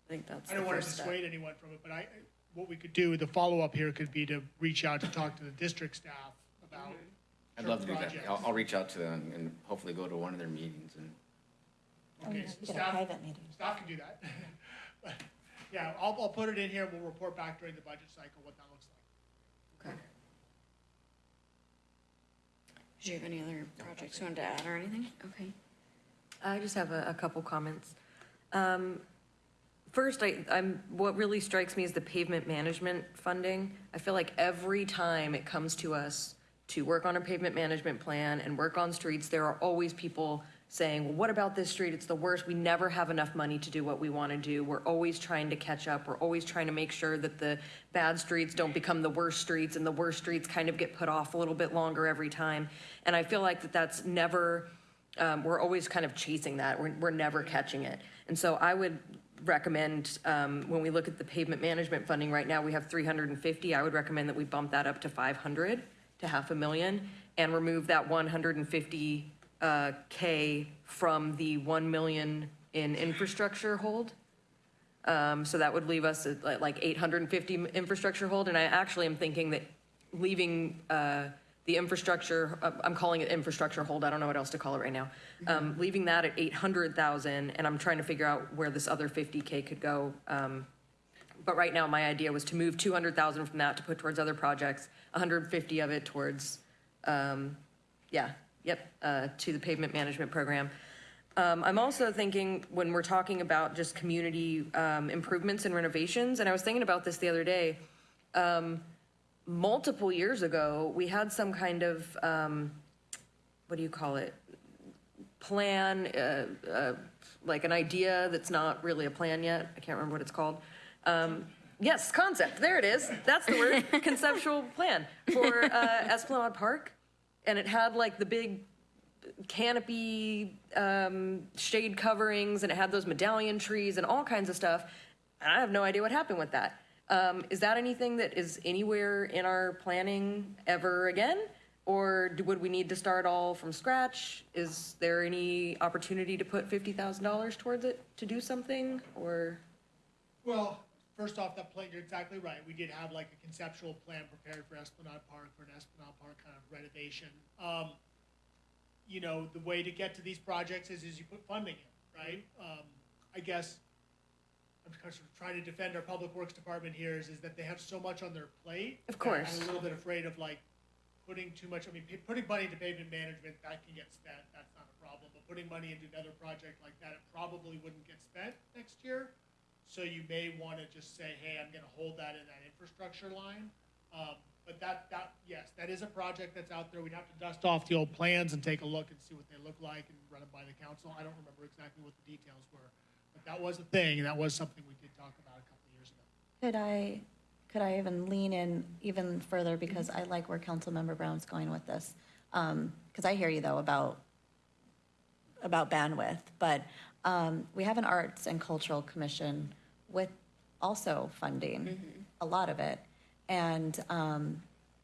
I think that's I don't want to first step. dissuade anyone from it, but I, what we could do, the follow-up here could be to reach out to talk to the district staff about. Mm-hmm. I'd love to do that. I'll, I'll reach out to them and hopefully go to one of their meetings and Oh, Okay, yeah, so we get a staff- private meeting. Staff can do that. [laughs] But, Yeah, I'll, I'll put it in here, and we'll report back during the budget cycle what that looks like. Okay. Did you have any other projects you wanted to add or anything? Okay. I just have a, a couple comments. Um, First, I, I'm, what really strikes me is the pavement management funding. I feel like every time it comes to us to work on a pavement management plan and work on streets, there are always people saying, well, what about this street? It's the worst. We never have enough money to do what we want to do. We're always trying to catch up. We're always trying to make sure that the bad streets don't become the worst streets and the worst streets kind of get put off a little bit longer every time. And I feel like that that's never, um, we're always kind of chasing that. We're, we're never catching it. And so I would recommend, um, when we look at the pavement management funding right now, we have three hundred and fifty. I would recommend that we bump that up to five hundred, to half a million, and remove that one hundred and fifty, uh, K from the one million in infrastructure hold. Um, so that would leave us at like eight hundred and fifty infrastructure hold, and I actually am thinking that leaving, uh, the infrastructure, uh, I'm calling it infrastructure hold, I don't know what else to call it right now. Um, leaving that at eight hundred thousand, and I'm trying to figure out where this other fifty K could go. Um, but right now, my idea was to move two hundred thousand from that to put towards other projects, hundred fifty of it towards, um, yeah, yep, uh, to the pavement management program. Um, I'm also thinking, when we're talking about just community, um, improvements and renovations, and I was thinking about this the other day, um, multiple years ago, we had some kind of, um, what do you call it? Plan, uh, uh, like an idea that's not really a plan yet. I can't remember what it's called. Um, yes, concept. There it is. That's the word. [laughs] Conceptual plan for uh, Esplanade Park, and it had like the big canopy um, shade coverings, and it had those medallion trees and all kinds of stuff. And I have no idea what happened with that. Um, is that anything that is anywhere in our planning ever again? Or do, would we need to start all from scratch? Is there any opportunity to put fifty thousand dollars towards it to do something, or? Well, first off, that plan, you're exactly right. We did have like a conceptual plan prepared for Esplanade Park, for an Esplanade Park kind of renovation. Um, you know, the way to get to these projects is, is you put funding in, right? Um, I guess, I'm trying to defend our public works department here is, is that they have so much on their plate. Of course. I'm a little bit afraid of like putting too much, I mean, putting money into pavement management, that can get spent, that's not a problem. But putting money into another project like that, it probably wouldn't get spent next year. So you may want to just say, hey, I'm going to hold that in that infrastructure line. Um, but that, that, yes, that is a project that's out there. We'd have to dust off the old plans and take a look and see what they look like and run them by the council. I don't remember exactly what the details were. But that was a thing, and that was something we did talk about a couple of years ago. Could I, could I even lean in even further, because I like where Councilmember Brown's going with this? Because I hear you, though, about, about bandwidth, but um, we have an Arts and Cultural Commission with also funding, a lot of it, and um,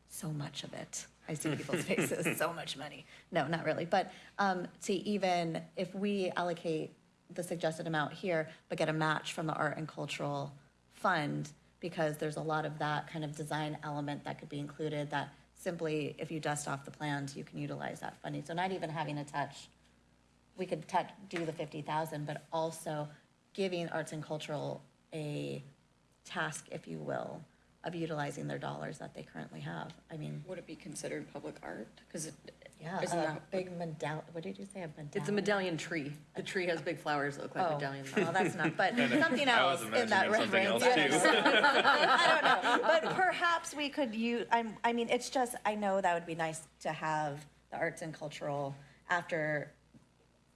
so much of it. I see people's faces, [laughs] so much money. No, not really, but um, to even, if we allocate the suggested amount here, but get a match from the Art and Cultural Fund, because there's a lot of that kind of design element that could be included, that simply, if you dust off the plans, you can utilize that funding. So not even having to touch we could touch, do the fifty thousand, but also giving arts and cultural a task, if you will, of utilizing their dollars that they currently have. I mean, Would it be considered public art? Because it, yeah, Isn't a that- big medall, what did you say, a medallion? It's a medallion tree. The tree has big flowers that look like Oh, medallions. well, that's not, but [laughs] something I was else in that imagining something reference. else yeah. [laughs] I don't know, but [laughs] perhaps we could use, I'm, I mean, it's just, I know that would be nice to have the arts and cultural after,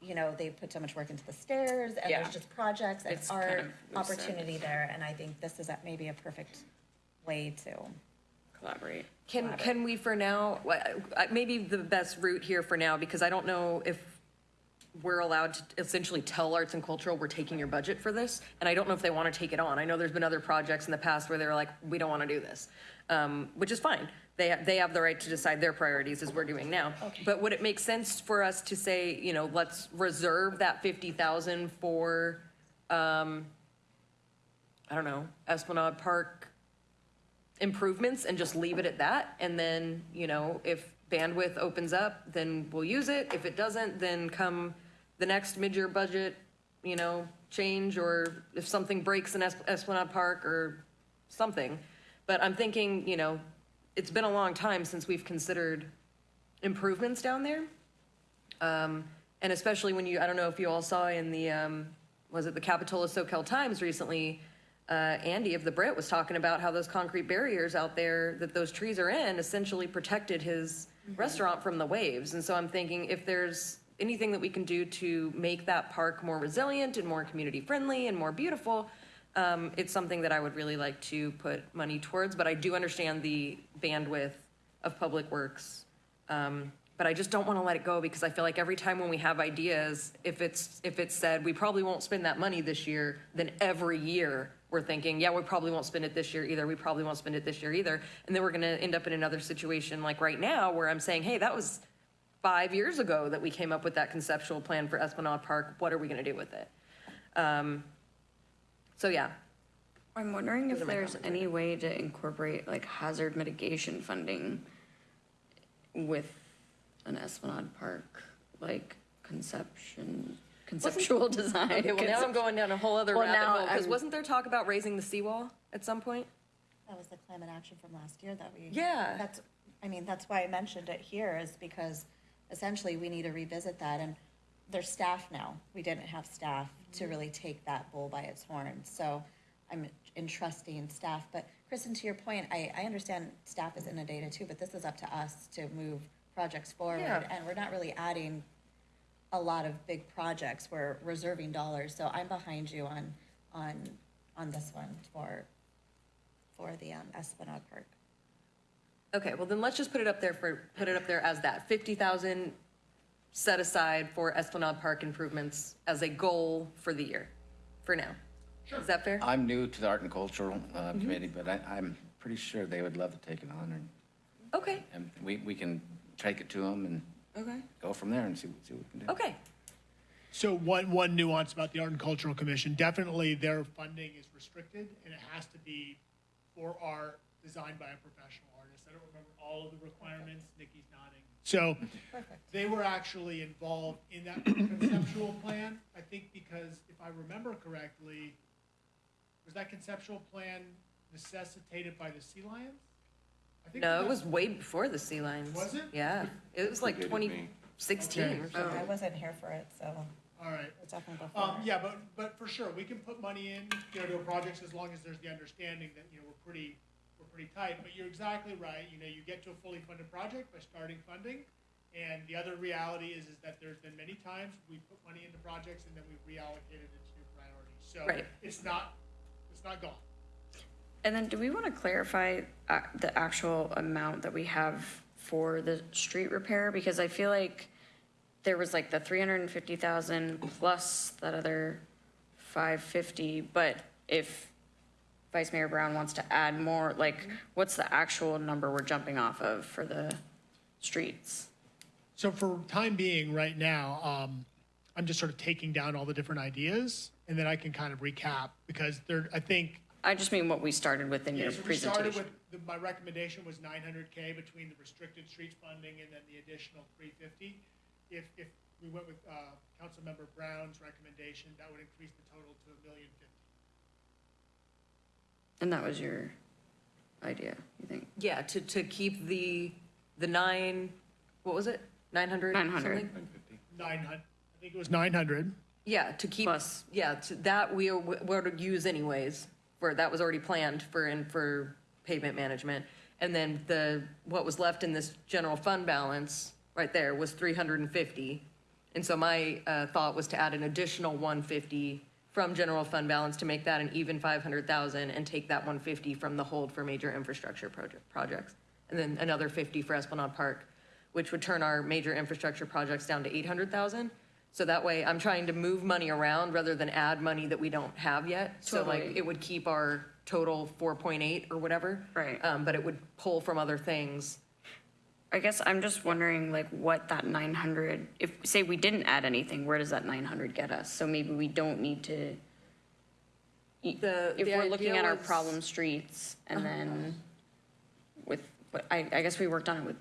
you know, they put so much work into the stairs and Yeah. there's just projects and It's kind art of loose end. opportunity there, and I think this is a- maybe a perfect way to. collaborate. Can, can we for now, uh, maybe the best route here for now, because I don't know if we're allowed to essentially tell arts and cultural, we're taking your budget for this, and I don't know if they want to take it on. I know there's been other projects in the past where they're like, we don't want to do this, um, which is fine. They, they have the right to decide their priorities as we're doing now. okay. But would it make sense for us to say, you know, let's reserve that fifty thousand for, um, I don't know, Esplanade Park improvements and just leave it at that. And then, you know, if bandwidth opens up, then we'll use it. If it doesn't, then come the next mid-year budget, you know, change, or if something breaks in Es- Esplanade Park or something. But I'm thinking, you know, it's been a long time since we've considered improvements down there. Um, And especially when you, I don't know if you all saw in the, um, was it the Capitola Soquel Times recently? Uh, Andy of the Brit was talking about how those concrete barriers out there that those trees are in essentially protected his restaurant from the waves. And so I'm thinking if there's anything that we can do to make that park more resilient and more community friendly and more beautiful, um, it's something that I would really like to put money towards. But I do understand the bandwidth of Public Works. Um, but I just don't want to let it go because I feel like every time when we have ideas, if it's, if it's said, we probably won't spend that money this year, then every year we're thinking, yeah, we probably won't spend it this year either. We probably won't spend it this year either. And then we're going to end up in another situation like right now where I'm saying, hey, that was five years ago that we came up with that conceptual plan for Esplanade Park. What are we going to do with it? Um, so yeah, I'm wondering if Those there's any way to incorporate like hazard mitigation funding with an Esplanade Park, like conception, conceptual design. Okay, well, now I'm going down a whole other Well, rabbit now hole, because wasn't there talk about raising the seawall at some point? That was the climate action from last year that we. Yeah. That's, I mean, that's why I mentioned it here is because essentially we need to revisit that and there's staff now. We didn't have staff to mm-hmm. really take that bull by its horns. So I'm entrusting staff. But Kristen, to your point, I, I understand staff is inundated too, but this is up to us to move projects forward. Yeah. And we're not really adding a lot of big projects. We're reserving dollars. So I'm behind you on, on, on this one for, for the um, Esplanade Park. Okay, well then let's just put it up there for, put it up there as that, fifty thousand set aside for Esplanade Park improvements as a goal for the year, for now. Is that fair? I'm new to the Art and Cultural uh, Committee, but I, I'm pretty sure they would love to take it on, and, Okay, and we, we can take it to them and okay, go from there and see, see what we can do. okay. So one, one nuance about the Art and Cultural Commission, definitely their funding is restricted and it has to be for art designed by a professional artist. I don't remember all of the requirements, Nikki's nodding. So they were actually involved in that conceptual plan, I think because if I remember correctly, was that conceptual plan necessitated by the Sea Lions? I think No, it was way before the Sea Lions. Was it? Yeah, it was like Predated me. twenty sixteen or Okay. something. I wasn't here for it, so All right. it's definitely before. Um, yeah, but, but for sure, we can put money in, you know, to a project as long as there's the understanding that, you know, we're pretty, we're pretty tight. But you're exactly right, you know, you get to a fully funded project by starting funding. And the other reality is, is that there's been many times we put money into projects and then we've reallocated it to new priorities. So Right. it's not, it's not gone. And then do we want to clarify uh, the actual amount that we have for the street repair? Because I feel like there was like the three hundred and fifty thousand plus that other five fifty, but if Vice Mayor Brown wants to add more, like, what's the actual number we're jumping off of for the streets? So for time being, right now, um, I'm just sort of taking down all the different ideas and then I can kind of recap because there, I think I just mean what we started with in Yeah, your so we started presentation. with, the- my recommendation was nine hundred K between the restricted streets funding and then the additional three fifty. If, if we went with, uh, Councilmember Brown's recommendation, that would increase the total to a million fifty. And that was your idea, you think? Yeah, to, to keep the, the nine, what was it? Nine hundred? 900. Nine fifty? Nine hun, I think it was nine hundred. Yeah, to keep, Plus. yeah, to, that we were to use anyways, that was already planned for, and for pavement management. And then the, what was left in this general fund balance, right there, was three hundred and fifty. And so my, uh, thought was to add an additional one fifty from general fund balance to make that an even five hundred thousand and take that one fifty from the hold for major infrastructure project, projects. And then another fifty for Esplanade Park, which would turn our major infrastructure projects down to eight hundred thousand. So that way, I'm trying to move money around rather than add money that we don't have yet. So like, Totally. it would keep our total four point eight or whatever. Right. Um, but it would pull from other things. I guess I'm just wondering like what that nine hundred, if, say we didn't add anything, where does that nine hundred get us? So maybe we don't need to. The- If the we're looking idea at our was- problem streets and then with, but I, I guess we worked on it with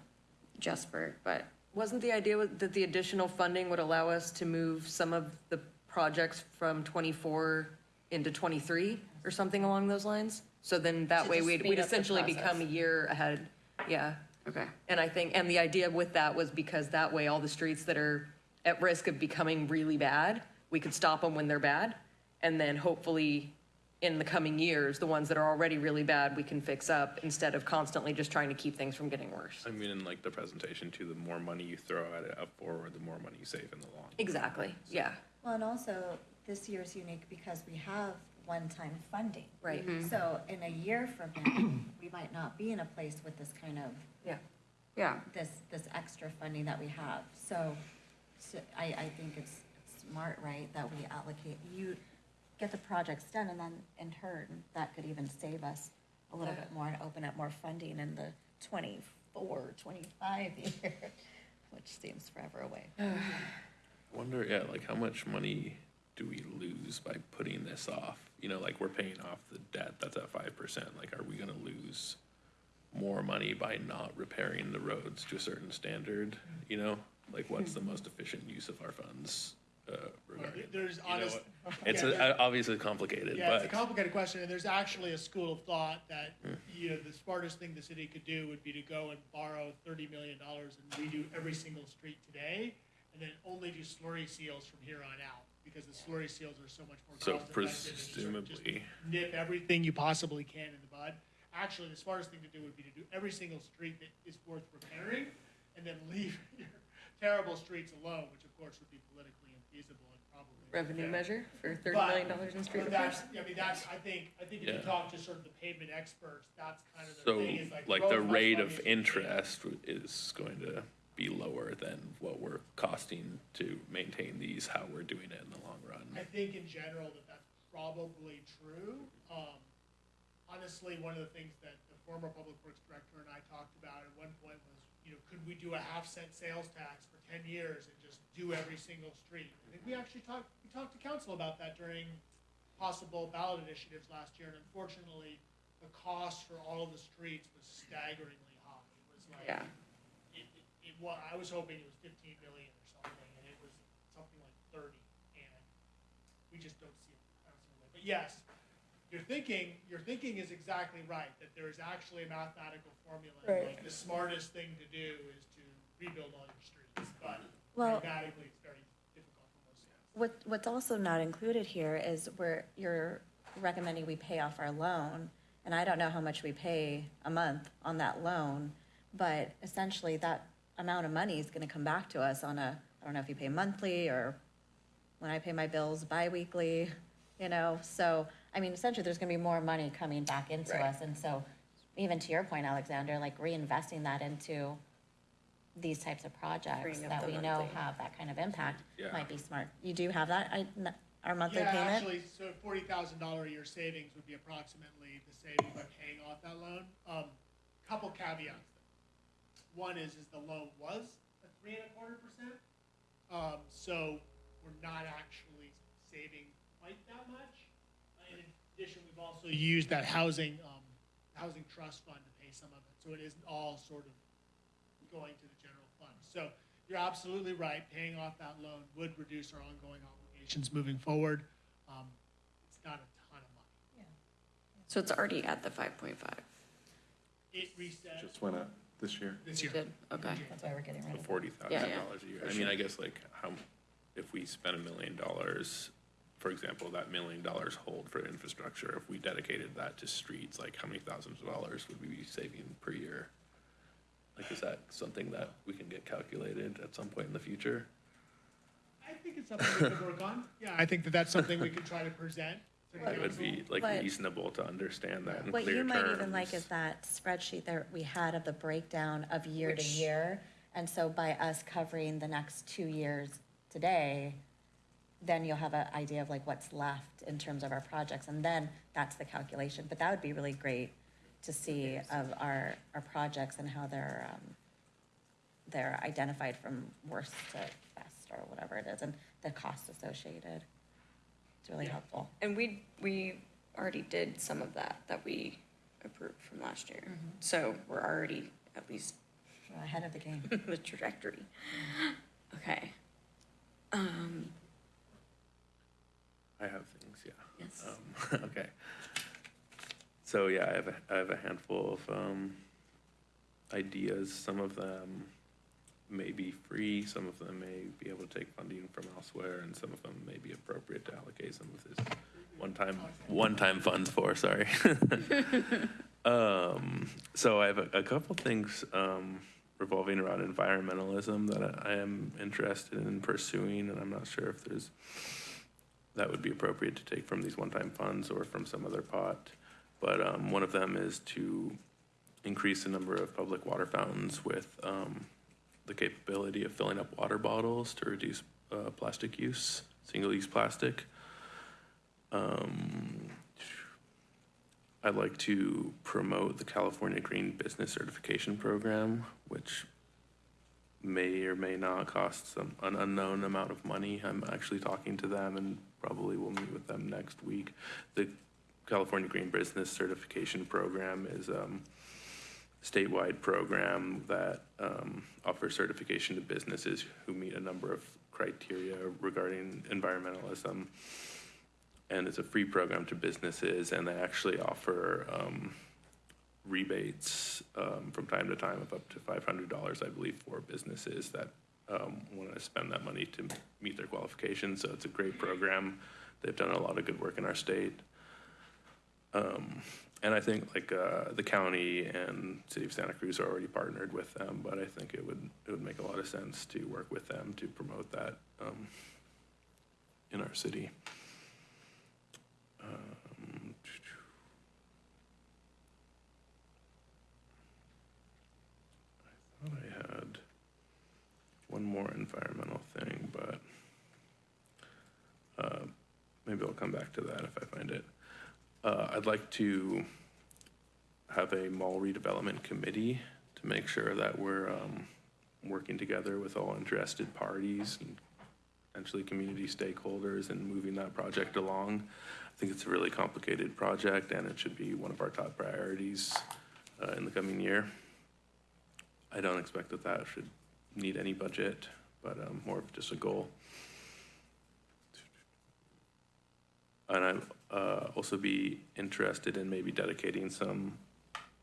Jesper, but Wasn't the idea that the additional funding would allow us to move some of the projects from twenty-four into twenty-three or something along those lines? So then that To way just we'd, speed we'd up the essentially become a year ahead, yeah. okay. And I think, and the idea with that was because that way all the streets that are at risk of becoming really bad, we could stop them when they're bad. And then hopefully in the coming years, the ones that are already really bad, we can fix up instead of constantly just trying to keep things from getting worse. I mean, in like the presentation too, the more money you throw at it up forward, the more money you save in the long. Exactly, yeah. Well, and also, this year is unique because we have one-time funding. Right. Mm-hmm. So in a year from now, [coughs] we might not be in a place with this kind of, Yeah. Yeah. this, this extra funding that we have. So, so I, I think it's smart, right, that we allocate, you get the projects done and then in turn, that could even save us a little bit more and open up more funding in the 24, 25 year, [laughs] which seems forever away. [sighs] Wonder, yeah, like how much money do we lose by putting this off? You know, like we're paying off the debt that's at five percent. Like, are we gonna lose more money by not repairing the roads to a certain standard? You know, like what's the hmm. most efficient use of our funds uh, regarding? There's you know, honest. It's yeah, a- there- obviously complicated, Yeah, it's a but complicated question, and there's actually a school of thought that, Hmm. you know, the smartest thing the city could do would be to go and borrow thirty million dollars and redo every single street today, and then only do slurry seals from here on out, because the slurry seals are so much more so cost effective. just sort of just presumably, Nip everything you possibly can in the bud. Actually, the smartest thing to do would be to do every single street that is worth repairing, and then leave [laughs] your terrible streets alone, which of course would be politically infeasible and probably. Revenue unfair. measure for thirty But- million dollars in street but repairs? that's, I mean, that's, I think, I think if you Yeah. talk to sort of the pavement experts, that's kind of the so thing, is like. like the as much rate money of as you can. interest is going to be lower than what we're costing to maintain these, how we're doing it in the long run. I think in general that that's probably true. Um, honestly, one of the things that the former public works director and I talked about at one point was, you know, could we do a half cent sales tax for ten years and just do every single street? I think we actually talked, we talked to council about that during possible ballot initiatives last year, and unfortunately, the cost for all of the streets was staggeringly high. It was like, Yeah. it, it, it wa I was hoping it was fifteen million or something, and it was something like thirty, and we just don't see it. I don't see it. But yes, your thinking, your thinking is exactly right, that there is actually a mathematical formula. Right. Like, the smartest thing to do is to rebuild all your streets, but Well- mathematically, it's very difficult for most cities. What, what's also not included here is where you're recommending we pay off our loan, and I don't know how much we pay a month on that loan, but essentially that amount of money is gonna come back to us on a, I don't know if you pay monthly or when I pay my bills bi-weekly, you know, so, I mean, essentially, there's gonna be more money coming back into Right. us, and so, even to your point, Alexander, like reinvesting that into these types of projects Freeing up that the we know monthly. have that kind of impact Yeah. might be smart. You do have that, I, n- our monthly Yeah, payment? actually, so forty thousand dollar a year savings would be approximately the savings by paying off that loan. Um, couple caveats. One is, is the loan was a three and a quarter percent. Um, so we're not actually saving quite that much. In addition, we've also used that housing, um, housing trust fund to pay some of it, so it isn't all sort of going to the general fund. So you're absolutely right, paying off that loan would reduce our ongoing obligations moving forward. Um, It's not a ton of money. Yeah. So it's already at the five point five. It reset Just went up this year. this year. Did, okay. That's why we're getting rid of it. Forty thousand Yeah, yeah. dollars a year. I mean, I guess like how, if we spend a million dollars, for example, that million dollars hold for infrastructure, if we dedicated that to streets, like how many thousands of dollars would we be saving per year? Like, is that something that we can get calculated at some point in the future? I think it's something we could work on. Yeah, I think that that's something we could try to present to the It would council. be like But- reasonable to understand that in What clear you terms. might even like is that spreadsheet that we had of the breakdown of year to Which- year. And so by us covering the next two years today, then you'll have an idea of like what's left in terms of our projects, and then that's the calculation. But that would be really great to see of our, our projects and how they're, um, they're identified from worst to best, or whatever it is, and the cost associated. It's really Yeah. helpful. And we, we already did some of that, that we approved from last year. So we're already at least Ahead of the game. [laughs] the trajectory. Okay. Um, I have things, yeah. Yes. Um, [laughs] okay. So yeah, I have a, I have a handful of um, ideas. Some of them may be free, some of them may be able to take funding from elsewhere, and some of them may be appropriate to allocate some of this one-time, one-time funds for, sorry. [laughs] Um, so I have a, a couple things, um, revolving around environmentalism that I, I am interested in pursuing, and I'm not sure if there's, that would be appropriate to take from these one-time funds or from some other pot. But, um, one of them is to increase the number of public water fountains with, um, the capability of filling up water bottles to reduce, uh, plastic use, single-use plastic. Um, I'd like to promote the California Green Business Certification Program, which may or may not cost some, an unknown amount of money. I'm actually talking to them and probably we'll meet with them next week. The California Green Business Certification Program is, um, statewide program that, um, offers certification to businesses who meet a number of criteria regarding environmentalism and it's a free program to businesses, and they actually offer um, rebates um, from time to time of up to five hundred dollars, I believe, for businesses that um, want to spend that money to meet their qualifications. So it's a great program. They've done a lot of good work in our state. Um, and I think like uh, the county and city of Santa Cruz are already partnered with them, but I think it would it would make a lot of sense to work with them to promote that um, in our city. Um, I thought I had one more environmental thing, but uh, maybe I'll come back to that if I find it. Uh, I'd like to have a mall redevelopment committee to make sure that we're um, working together with all interested parties and potentially community stakeholders and moving that project along. I think it's a really complicated project and it should be one of our top priorities uh, in the coming year. I don't expect that that should need any budget, but um, more of just a goal. And I'd uh, also be interested in maybe dedicating some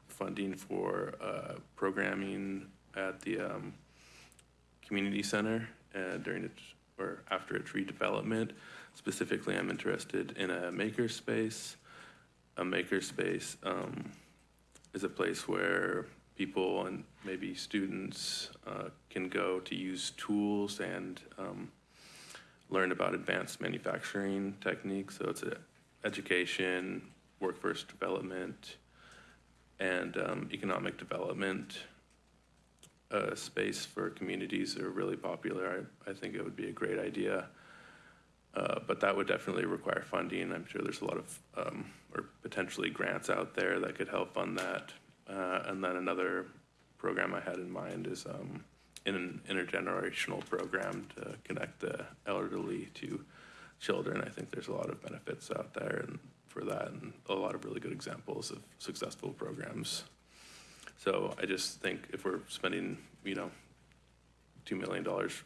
funding for uh, programming at the um, community center uh, during its, or after its redevelopment. Specifically, I'm interested in a makerspace. A makerspace um, is a place where people and maybe students uh, can go to use tools and um, learn about advanced manufacturing techniques. So it's a education, workforce development, and um, economic development uh, space for communities that are really popular. I, I think it would be a great idea. Uh, but that would definitely require funding. I'm sure there's a lot of, um, or potentially grants out there that could help fund that. Uh, and then another program I had in mind is um, in an intergenerational program to connect the elderly to children. I think there's a lot of benefits out there and for that, and a lot of really good examples of successful programs. So I just think if we're spending, you know, two million dollars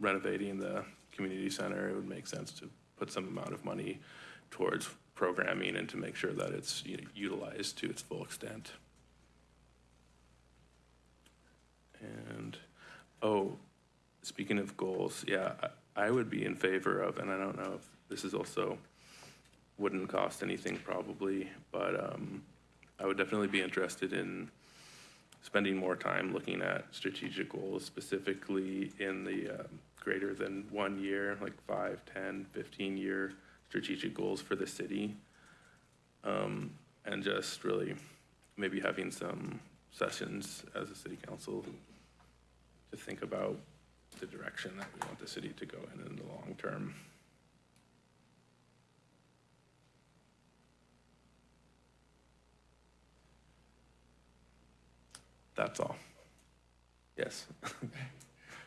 renovating the community center, it would make sense to put some amount of money towards programming and to make sure that it's you know, utilized to its full extent. And, oh, speaking of goals, yeah, I, would be in favor of, and I don't know if this is also, wouldn't cost anything probably, but um, I would definitely be interested in spending more time looking at strategic goals, specifically in the um, greater than one year, like five, 10, 15 year strategic goals for the city. Um, and just really maybe having some sessions as a city council to think about the direction that we want the city to go in in the long term. That's all. Yes. [laughs]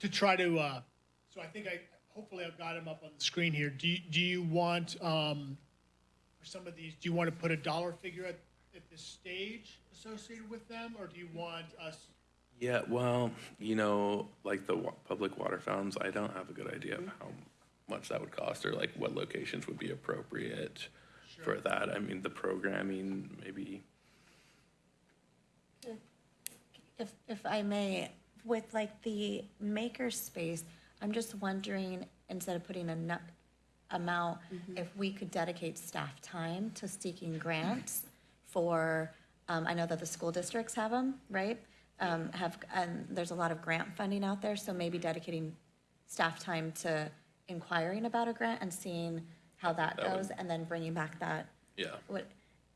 to try to, uh, so I think I, hopefully I've got them up on the screen here. Do you, do you want, um, for some of these, do you want to put a dollar figure at, at this stage associated with them, or do you want us? Yeah, well, you know, like the wa- public water fountains, I don't have a good idea of how much that would cost or like what locations would be appropriate for that. I mean, the programming, maybe, If, if I may, with like the maker space, I'm just wondering, instead of putting a nu- amount, if we could dedicate staff time to seeking grants for, um, I know that the school districts have them, right? Um, have, and there's a lot of grant funding out there, so maybe dedicating staff time to inquiring about a grant and seeing how that That would- goes, and then bringing back that Yeah. what,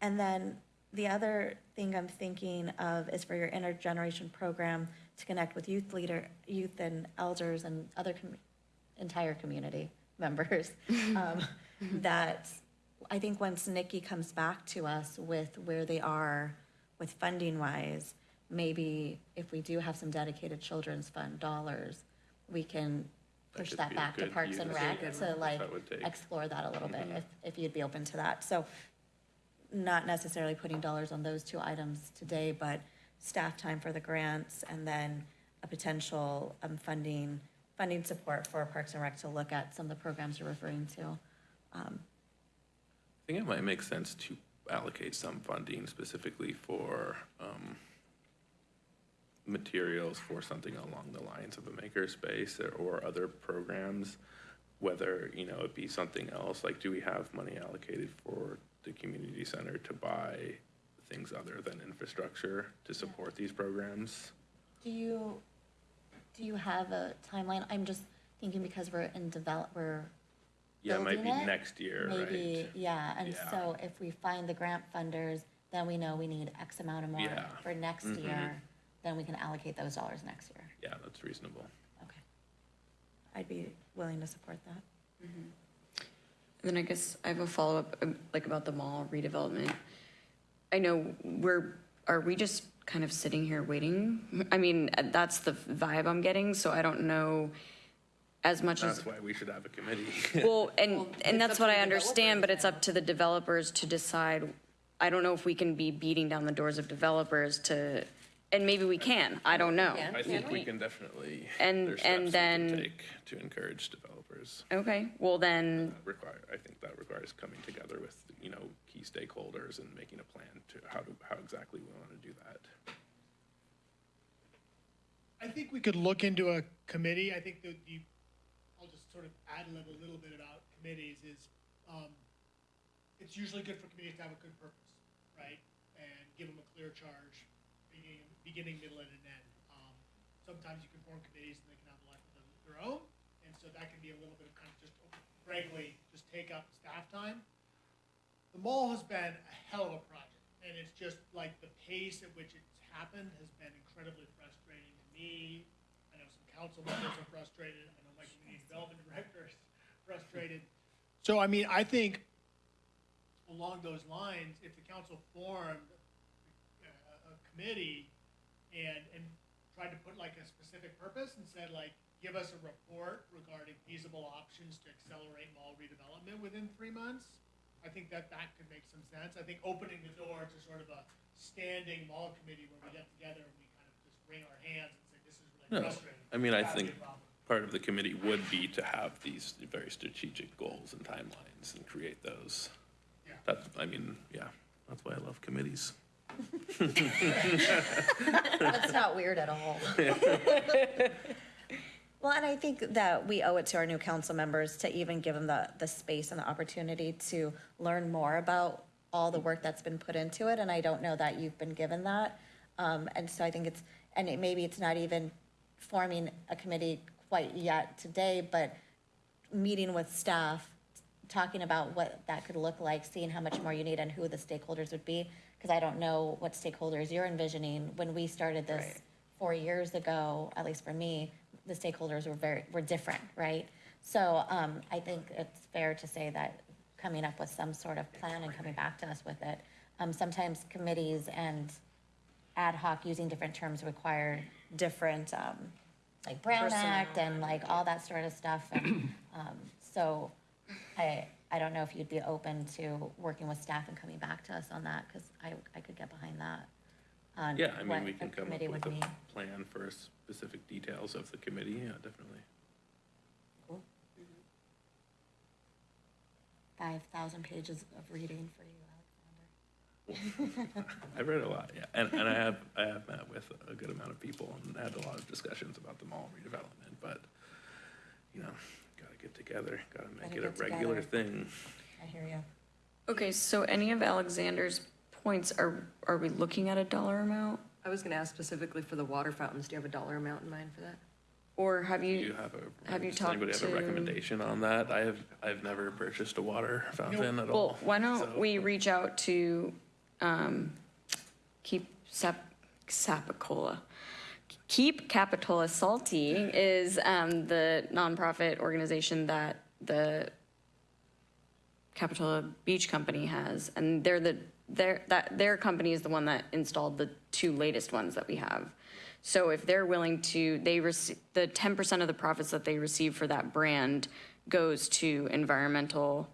and then the other thing I'm thinking of is for your intergeneration program to connect with youth leader, youth and elders and other com- entire community [laughs] members. [laughs] um, That, I think once Nikki comes back to us with where they are with funding wise, maybe if we do have some dedicated children's fund dollars, we can push could that be a back to good Parks and use Rec of to like that would take. explore that a little bit, if, if you'd be open to that. So not necessarily putting dollars on those two items today, but staff time for the grants and then a potential um, funding, funding support for Parks and Rec to look at some of the programs you're referring to. I think it might make sense to allocate some funding specifically for um, materials for something along the lines of a makerspace or- or other programs, whether, you know, it be something else, like do we have money allocated for the community center to buy things other than infrastructure to support these programs? Do you, do you have a timeline? I'm just thinking because we're in develop, we're Yeah, it might be it? next year, maybe, right? yeah, and Yeah. so if we find the grant funders, then we know we need X amount of more Yeah. for next Mhm. year, then we can allocate those dollars next year. Yeah, that's reasonable. Okay. I'd be willing to support that. And then I guess I have a follow-up, um, like about the mall redevelopment. I know we're, are we just kind of sitting here waiting? I mean, uh, that's the vibe I'm getting, so I don't know as much as, That's why we should have a committee. [laughs] well, and, Well, and that's what I understand, but it's up to the developers to decide. I don't know if we can be beating down the doors of developers to, and maybe we can, I don't know. Yeah. I think we can definitely, And- there's and steps we can then- take to encourage developers. Okay, well then, That Require, I think that requires coming together with, you know, key stakeholders and making a plan to how to, how exactly we want to do that. I think we could look into a committee. I think that the, I'll just sort of ad lib a little bit about committees is, um, it's usually good for committees to have a good purpose, right? And give them a clear charge, beginning, middle, and an end. Um, sometimes you can form committees and they can have a life of their own, and so that can be a little bit of kind of just, frankly, just take up staff time. The mall has been a hell of a project, and it's just like the pace at which it's happened has been incredibly frustrating to me. I know some council members are frustrated. I know my community development director is frustrated. So, I mean, I think along those lines, if the council formed a, a committee and, and tried to put like a specific purpose and said like, give us a report regarding feasible options to accelerate mall redevelopment within three months, I think that that could make some sense. I think opening the door to sort of a standing mall committee where we get together and we kind of just wring our hands and say, this is really No, frustrating. I mean, I think part of the committee would be to have these very strategic goals and timelines and create those. Yeah. That's, I mean, yeah, that's why I love committees. That's not weird at all. [laughs] Well, and I think that we owe it to our new council members to even give them the, the space and the opportunity to learn more about all the work that's been put into it, and I don't know that you've been given that. Um, and so I think it's, and it, maybe it's not even forming a committee quite yet today, but meeting with staff, talking about what that could look like, seeing how much more you need and who the stakeholders would be. Because I don't know what stakeholders you're envisioning. When we started this Right. four years ago, at least for me, the stakeholders were very, were different, right? So, um, I think it's fair to say that coming up with some sort of plan and coming back to us with it. Um, sometimes committees and ad hoc using different terms require different, um, like Brown Act and like all that sort of stuff. And, um, so I, I don't know if you'd be open to working with staff and coming back to us on that, because I, I could get behind that. on Yeah, I what mean, we a can come up committee with would a need. plan for specific details of the committee, yeah, definitely. Five thousand pages of reading for you, Alexander. [laughs] I've read a lot, yeah, and, and I have, I have met with a good amount of people and had a lot of discussions about the mall redevelopment, but, you know, get together, gotta make Gotta it a get regular together. thing. I hear you. Okay, so any of Alexander's points, are, are we looking at a dollar amount? I was gonna ask specifically for the water fountains. Do you have a dollar amount in mind for that? Or have Do you you, have a, Have you does anybody talked have a to- recommendation on that? I have, I've never purchased a water fountain at well, all. why don't so- we reach out to, um, Keep Sap, Sapicola? Keep Capitola Salty is, um, the nonprofit organization that the Capitola Beach Company has, and they're the, their, that, their company is the one that installed the two latest ones that we have. So if they're willing to, they receive, the ten percent of the profits that they receive for that brand goes to environmental,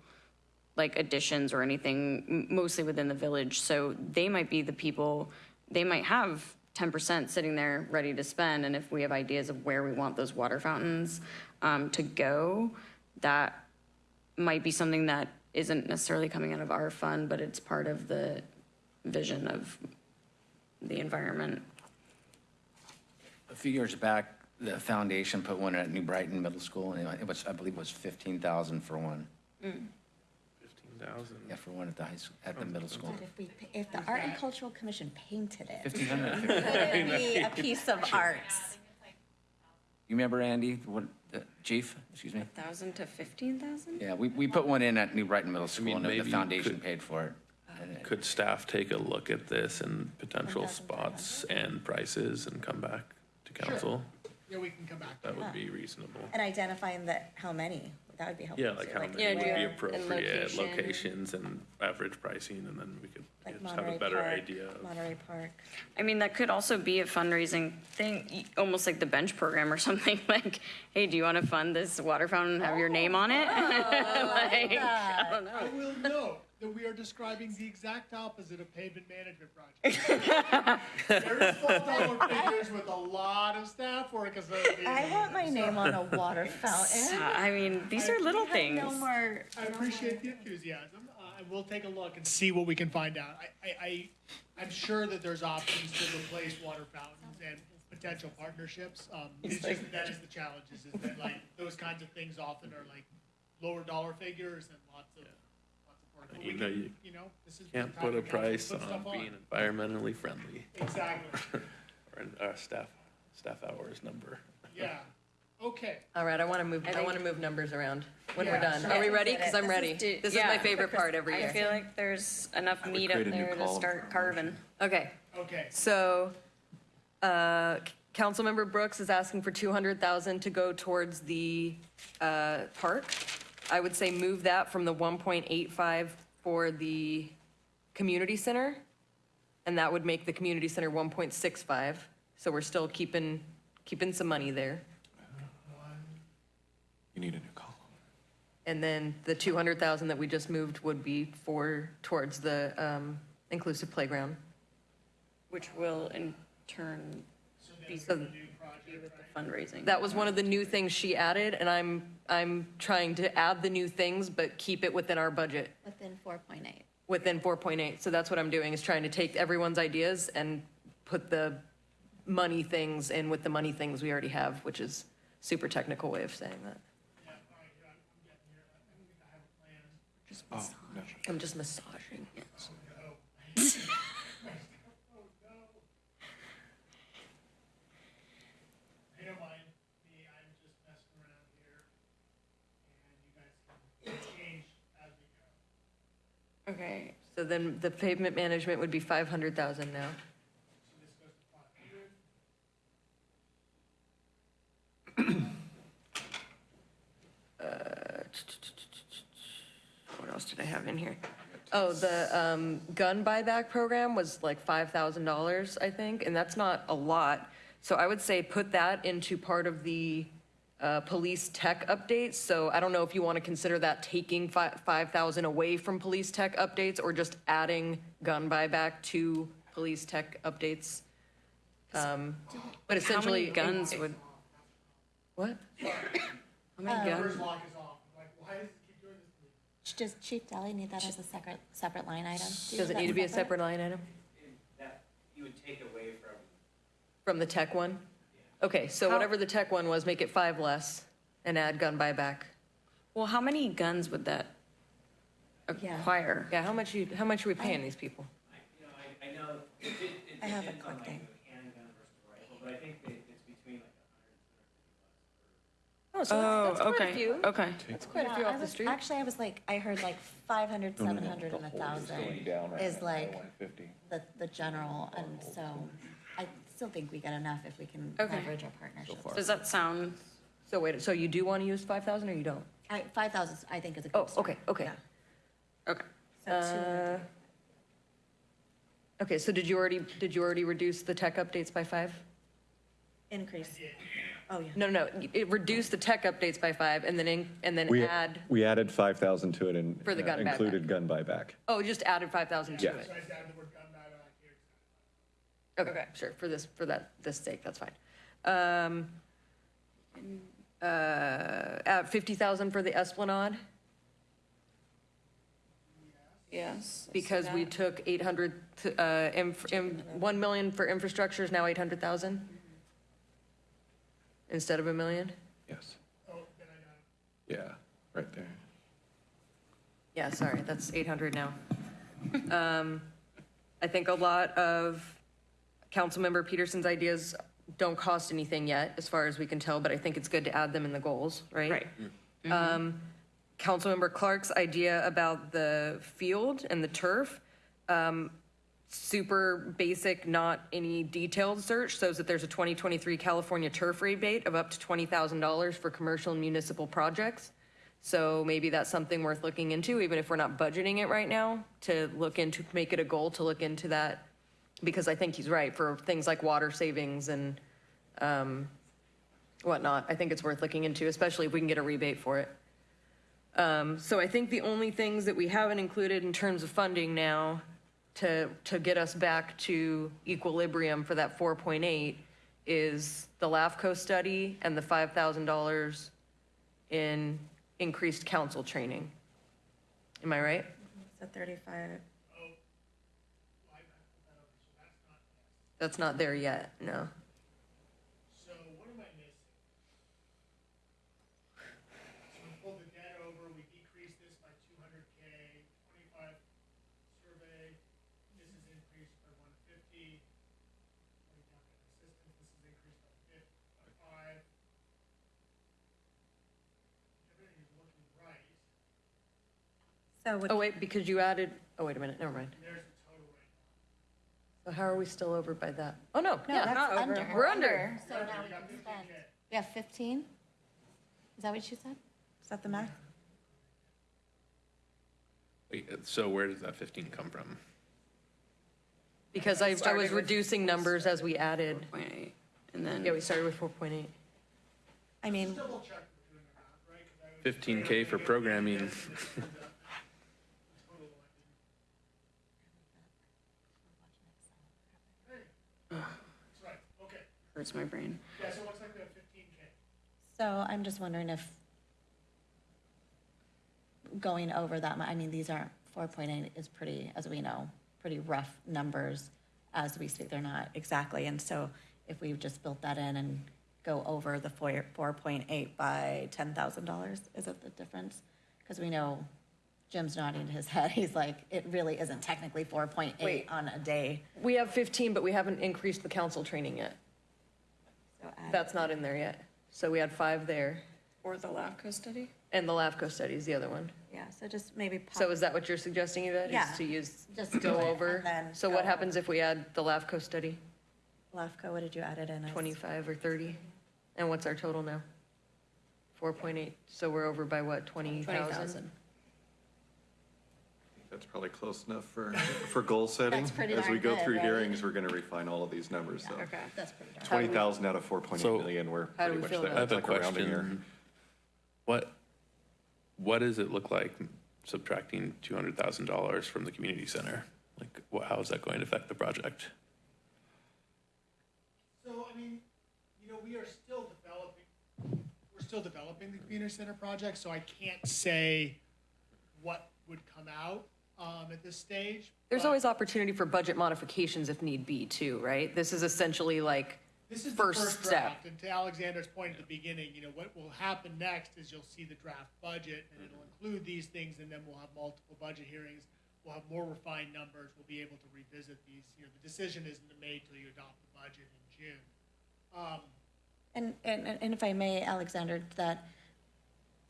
like additions or anything, mostly within the village. So they might be the people, they might have ten percent sitting there ready to spend, and if we have ideas of where we want those water fountains, um, to go, that might be something that isn't necessarily coming out of our fund, but it's part of the vision of the environment. A few years back, the foundation put one at New Brighton Middle School, and it was, I believe it was fifteen thousand for one. Fifteen thousand. Yeah, for one at the high, s- at the middle school. But if we, if the Art and Cultural Commission painted it, Fifteen hundred. [laughs] would it be a piece of art? You remember, Andy, what, the chief, excuse me? Thousand to fifteen thousand? Yeah, we, we put one in at New Brighton Middle School, mean, and the- maybe the you foundation could- paid for it. And it- Could staff take a look at this and potential spots and prices and come back to council? Yeah, we can come back. That that. would be reasonable. And identifying that, how many, that would be helpful. Yeah, like too, how Yeah, many would do be you- and appropriate, location. locations and average pricing, and then we could yeah, Like just have a Monterey better Park, idea of. Monterey Park. I mean, that could also be a fundraising thing, y- almost like the bench program or [laughs] something, like, hey, do you want to fund this water fountain and have your name on it? [laughs] Oh, like, I don't know. I will note that we are describing the exact opposite of pavement management projects. [laughs] Very small dollar figures with a lot of staff work associated. I want my name on a water [laughs] fountain. I mean, these are little things. No more. I appreciate the enthusiasm. Uh, I will take a look and see what we can find out. I, I, I, I'm sure that there's options to replace water fountains and potential partnerships. Um, it's just, that is the challenge, is, is that like, those kinds of things often are like lower dollar figures and lots of, lots of work. We You know, can- you You know, this is. Can't put a for council to price on being environmentally friendly, Exactly, [laughs] or an- our staff, staff hours number. yeah. Okay, All right, I want to move, I think- want to move numbers around when we're Yeah, done. Are we ready? Because I'm ready. This is my favorite part every year. I year. feel like there's enough would meat up create a new there to column start carving. Okay, okay. so, uh, Councilmember Brooks is asking for two hundred thousand to go towards the, uh, park. I would say move that from the one point eight five for the community center. And that would make the community center one point six five, so we're still keeping, keeping some money there. You need a new column. And then the two hundred thousand that we just moved would be for, towards the, um, inclusive playground. Which will in turn be So with the fundraising. that was one of the new things she added, and I'm, I'm trying to add the new things, but keep it within our budget, Within four point eight. within four point eight. So that's what I'm doing, is trying to take everyone's ideas and put the money things in with the money things we already have, which is super technical way of saying that. Oh, no. I'm just massaging. [laughs] I don't mind me, I'm just messing around here. And you guys can change as we go. Okay, So then the pavement management would be five hundred thousand now. Hundred. [coughs] What else did I have in here? Oh, the um, gun buyback program was like five thousand dollars, I think, and that's not a lot. So I would say put that into part of the uh, police tech updates. So I don't know if you want to consider that taking fi- five thousand away from police tech updates or just adding gun buyback to police tech updates. Um, But how essentially. many guns would, What? how many guns? First lock is off, I'm like, why does it keep doing this to me? does Chief Dally need that as a separate, separate line item? Do Does it need to be a separate line item That you would take away from. from the tech one? Okay, so whatever the tech one was, make it five less and add gun buyback. Well, how many guns would that Yeah. acquire? Yeah, how much you, how much are we paying these people? You know, I, I know, it, it, it I have a depends on quick like thing. a handgun versus a rifle, but I think that it's between like Oh, so Oh, that's, that's quite a oh, okay, few. okay. That's quite a Yeah, few I off the was- street. Actually, I was like, I heard like 500, 700, and a thousand is like the, the general, and so I still think we get enough if we can Okay. leverage our partnerships. Does that sound, So wait, so you do want to use five thousand or you don't? I, five thousand, I think is a good Oh, start. okay, okay. Yeah. okay. So Uh, Okay, so did you already, did you already reduce the tech updates by five? increase. Oh, yeah. No, no, no, it reduced the tech updates by five and then, in- and then We, add, we added 5,000 to it and For the uh, gun buyback. included gun buyback. oh, just added five thousand to Yeah. it. So I the word gun buyback here. Okay, sure, for this, for that, this sake, that's fine. Um, uh, at fifty thousand for the Esplanade, Yes. because we took eight hundred, uh, inf, in, one million for infrastructure is now eight hundred thousand? Instead of a million? Yes. Oh, then I got it. Yeah, right there. Yeah, sorry, that's eight hundred now. Um, I think a lot of Councilmember Pedersen's ideas don't cost anything yet, as far as we can tell, but I think it's good to add them in the goals, right? Right. Um, Councilmember Clark's idea about the field and the turf, um, super basic, not any detailed search, shows that there's a 2023 California turf rebate of up to $20,000 for commercial and municipal projects. So maybe that's something worth looking into, even if we're not budgeting it right now, to look into, make it a goal to look into that. Because I think he's right, for things like water savings and um, whatnot, I think it's worth looking into, especially if we can get a rebate for it. Um, So I think the only things that we haven't included in terms of funding now to, to get us back to equilibrium for that 4.8 is the LAFCO study and the $5,000 in increased council training. Am I right? So thirty-five, That's not there yet, no. So what am I missing? So we pulled the debt over, we decreased this by two hundred K, twenty-five survey, this is increased by one fifty. Assistance, this is increased by fif- by five. Everything is looking right, so would Oh, wait, because you added, oh, wait a minute, never mind. and there's the total right now. So how are we still over by that? Oh, no, No, yeah, that's not over. under. We're under. So now we can spend. We have fifteen? Is that what you said? Is that the math? Wait, So where does that 15 come from? Because I, I Started was with- reducing numbers as we added. Point eight, and then. Yeah, we started with four point eight. I mean, Double check we're doing the math, right? 'Cause I was- 15K for programming. [laughs] Total, I didn't- That's right, okay. Hurts my brain. Yeah, so it looks like we have fifteen K. so I'm just wondering if going over that, mu- I mean, these aren't, four point eight is pretty, as we know, pretty rough numbers as we speak, they're not exactly, and so if we've just built that in and go over the four, four point eight by ten thousand dollars, is it the difference? Because we know Jim's nodding his [laughs] head, he's like, it really isn't technically four point eight Wait. on a day. We have fifteen, but we haven't increased the council training yet. So add- That's not in there yet. So we had five there. Or the LAFCO study? And the LAFCO study is the other one. Yeah, so just maybe. pop- So is that what you're suggesting, Yvette? Yeah. Is to use, Just go it over? and then So go what happens if we add the LAFCO study? LAFCO, what did you add it in? as? Twenty-five or thirty? And what's our total now? Four point eight. So we're over by what, twenty thousand? 20,000. That's probably close enough for, for goal setting. That's pretty As we darn go good, through right? hearings, we're gonna refine all of these numbers, so. Okay. That's pretty darn. Twenty thousand out of four point eight So- million, we're How do pretty we much feel there. about I have a It's like rounding error. question. What, what does it look like subtracting $200,000 from the community center? Like, wha- how is that going to affect the project? So, I mean, you know, we are still developing, we're still developing the community center project, so I can't say what would come out, um, at this stage. There's but always opportunity for budget modifications if need be too, right? This is essentially like, This is the first first step. draft, and to Alexander's point at the beginning, you know, what will happen next is you'll see the draft budget, and it'll include these things, and then we'll have multiple budget hearings. We'll have more refined numbers, we'll be able to revisit these, you know, the decision isn't made till you adopt the budget in June. Um, And, and, and if I may, Alexander, that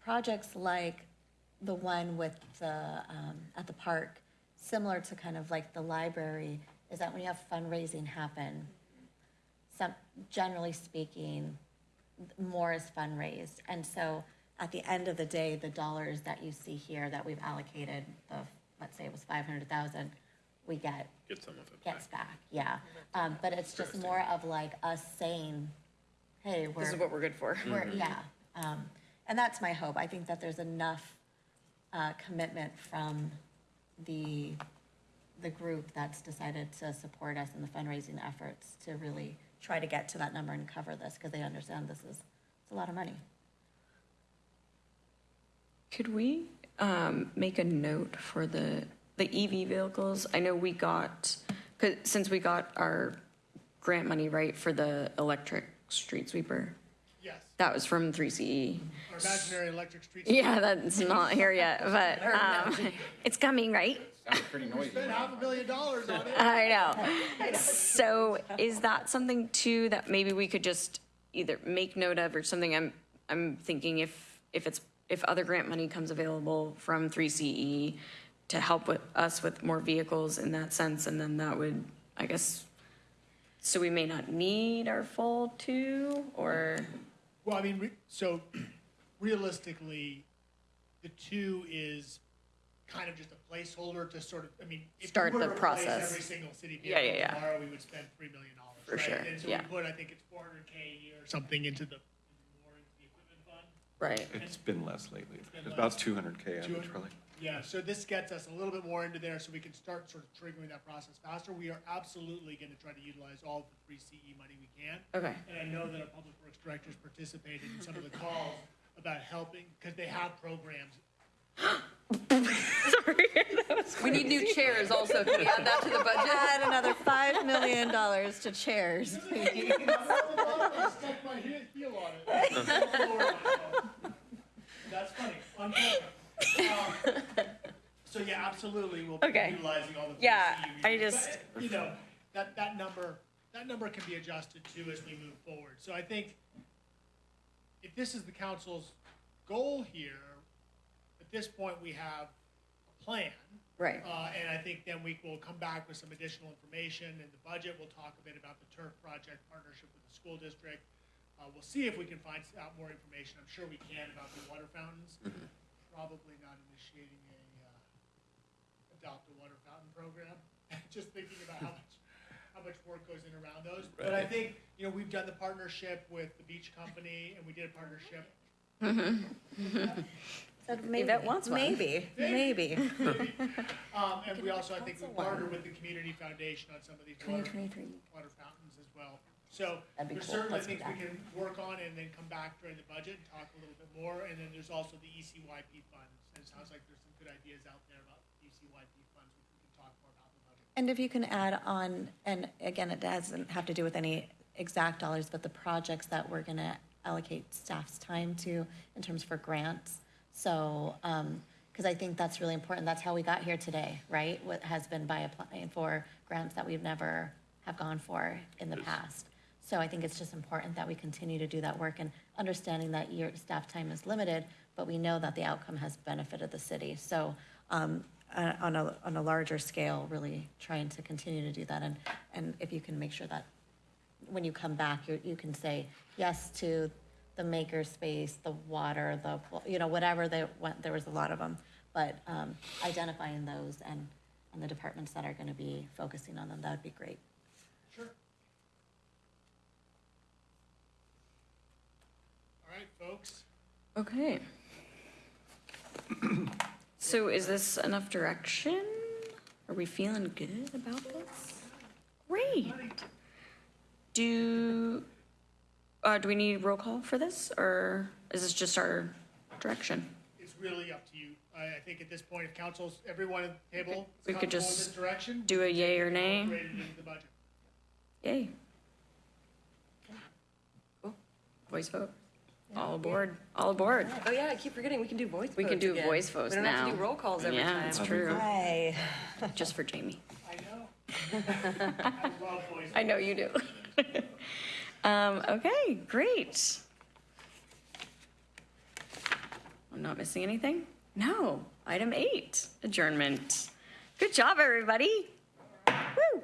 projects like the one with the, um, at the park, similar to kind of like the library, is that when you have fundraising happen, some, generally speaking, more is fundraised. And so at the end of the day, the dollars that you see here that we've allocated, the, let's say it was five hundred thousand, we get Get some of it back. gets back, yeah. Um, but it's just more of like us saying, hey, we're. This is what we're good for. We're, yeah, um, and that's my hope. I think that there's enough, uh, commitment from the, the group that's decided to support us in the fundraising efforts to really try to get to that number and cover this, because they understand this is, it's a lot of money. Could we um, make a note for the, the EV vehicles? I know we got, since we got our grant money, right, for the electric street sweeper, that was from 3CE. our imaginary electric street. Yeah, that's not here yet, [laughs] but um, it's coming, right? Sounds pretty noisy. Spent half a million dollars on it. [laughs] I know. So is that something too that maybe we could just either make note of or something? I'm, I'm thinking if, if it's, if other grant money comes available from 3CE to help with us with more vehicles in that sense, and then that would, I guess, so we may not need our full two or, Well, I mean, re- so [clears throat] realistically, the two is kind of just a placeholder to sort of, I mean, if we Start were the to replace process. every single city Yeah, yeah, vehicle yeah. tomorrow, we would spend three million dollars, For right? sure, And so we yeah. put, I think it's four hundred K a year or something into the, more into the equipment fund. right? It's been less lately. been It's about less. two hundred K average, 200. probably. Yeah, so this gets us a little bit more into there, so we can start sort of triggering that process faster. We are absolutely gonna try to utilize all the 3CE money we can. Okay. And I know that our public works directors participated in some of the calls about helping, because they have programs. Sorry. [laughs] We need new chairs also. Can we add that to the budget? [laughs] Add another five million dollars to chairs, [laughs] please. I stuck my he- heel on it. That's funny, on camera. Um, So yeah, absolutely, we'll be Okay. utilizing all the. free Yeah, CE I just- But, You know, that, that number, that number can be adjusted too as we move forward. So I think if this is the council's goal here, at this point, we have a plan. Right. Uh, and I think then we will come back with some additional information in the budget. We'll talk a bit about the turf project partnership with the school district. Uh, we'll see if we can find out more information. I'm sure we can about the water fountains. Probably not initiating a, uh, adopt a water fountain program. [laughs] Just thinking about how much, how much work goes in around those. But I think, you know, we've done the partnership with the beach company and we did a partnership Said [laughs] maybe, that wants one. maybe, maybe. [laughs] Um, and we also, I think, we partnered with the Community Foundation on some of these water, 2023. water fountains as well. So That'd be there's cool. certainly Let's do things we can work on and then come back during the budget and talk a little bit more. And then there's also the ECYP funds. And it sounds like there's some good ideas out there about ECYP funds, which we can talk more about the budget. And if you can add on, and again, it doesn't have to do with any exact dollars, but the projects that we're gonna allocate staff's time to in terms for grants. So, um, because I think that's really important. That's how we got here today, right? What has been by applying for grants that we've never have gone for in the past. So I think it's just important that we continue to do that work and understanding that your staff time is limited, but we know that the outcome has benefited the city. So, um, uh, on a, on a larger scale, really trying to continue to do that. And, and if you can make sure that when you come back, you, you can say yes to the maker space, the water, the, you know, whatever they went, there was a lot of them. But, um, identifying those and, and the departments that are gonna be focusing on them, that would be great. Sure. All right, folks. Okay. [clears throat] So is this enough direction? Are we feeling good about this? Great. Do, uh, do we need roll call for this, or is this just our direction? It's really up to you. I, I think at this point, if council's, everyone at the table We could comfortable with just this direction. do a yay or nay. incorporate it into the budget. Yay. Voice vote. All aboard, all aboard. Oh, yeah, I keep forgetting, we can do voice votes We can do again. voice votes We don't have to now. do roll calls every Yeah, time. it's true. Hi. [laughs] Just for Jamie. I know. I love voice. I know you do. [laughs] Um, okay, great. I'm not missing anything? No. Item eight, adjournment. Good job, everybody. Woo.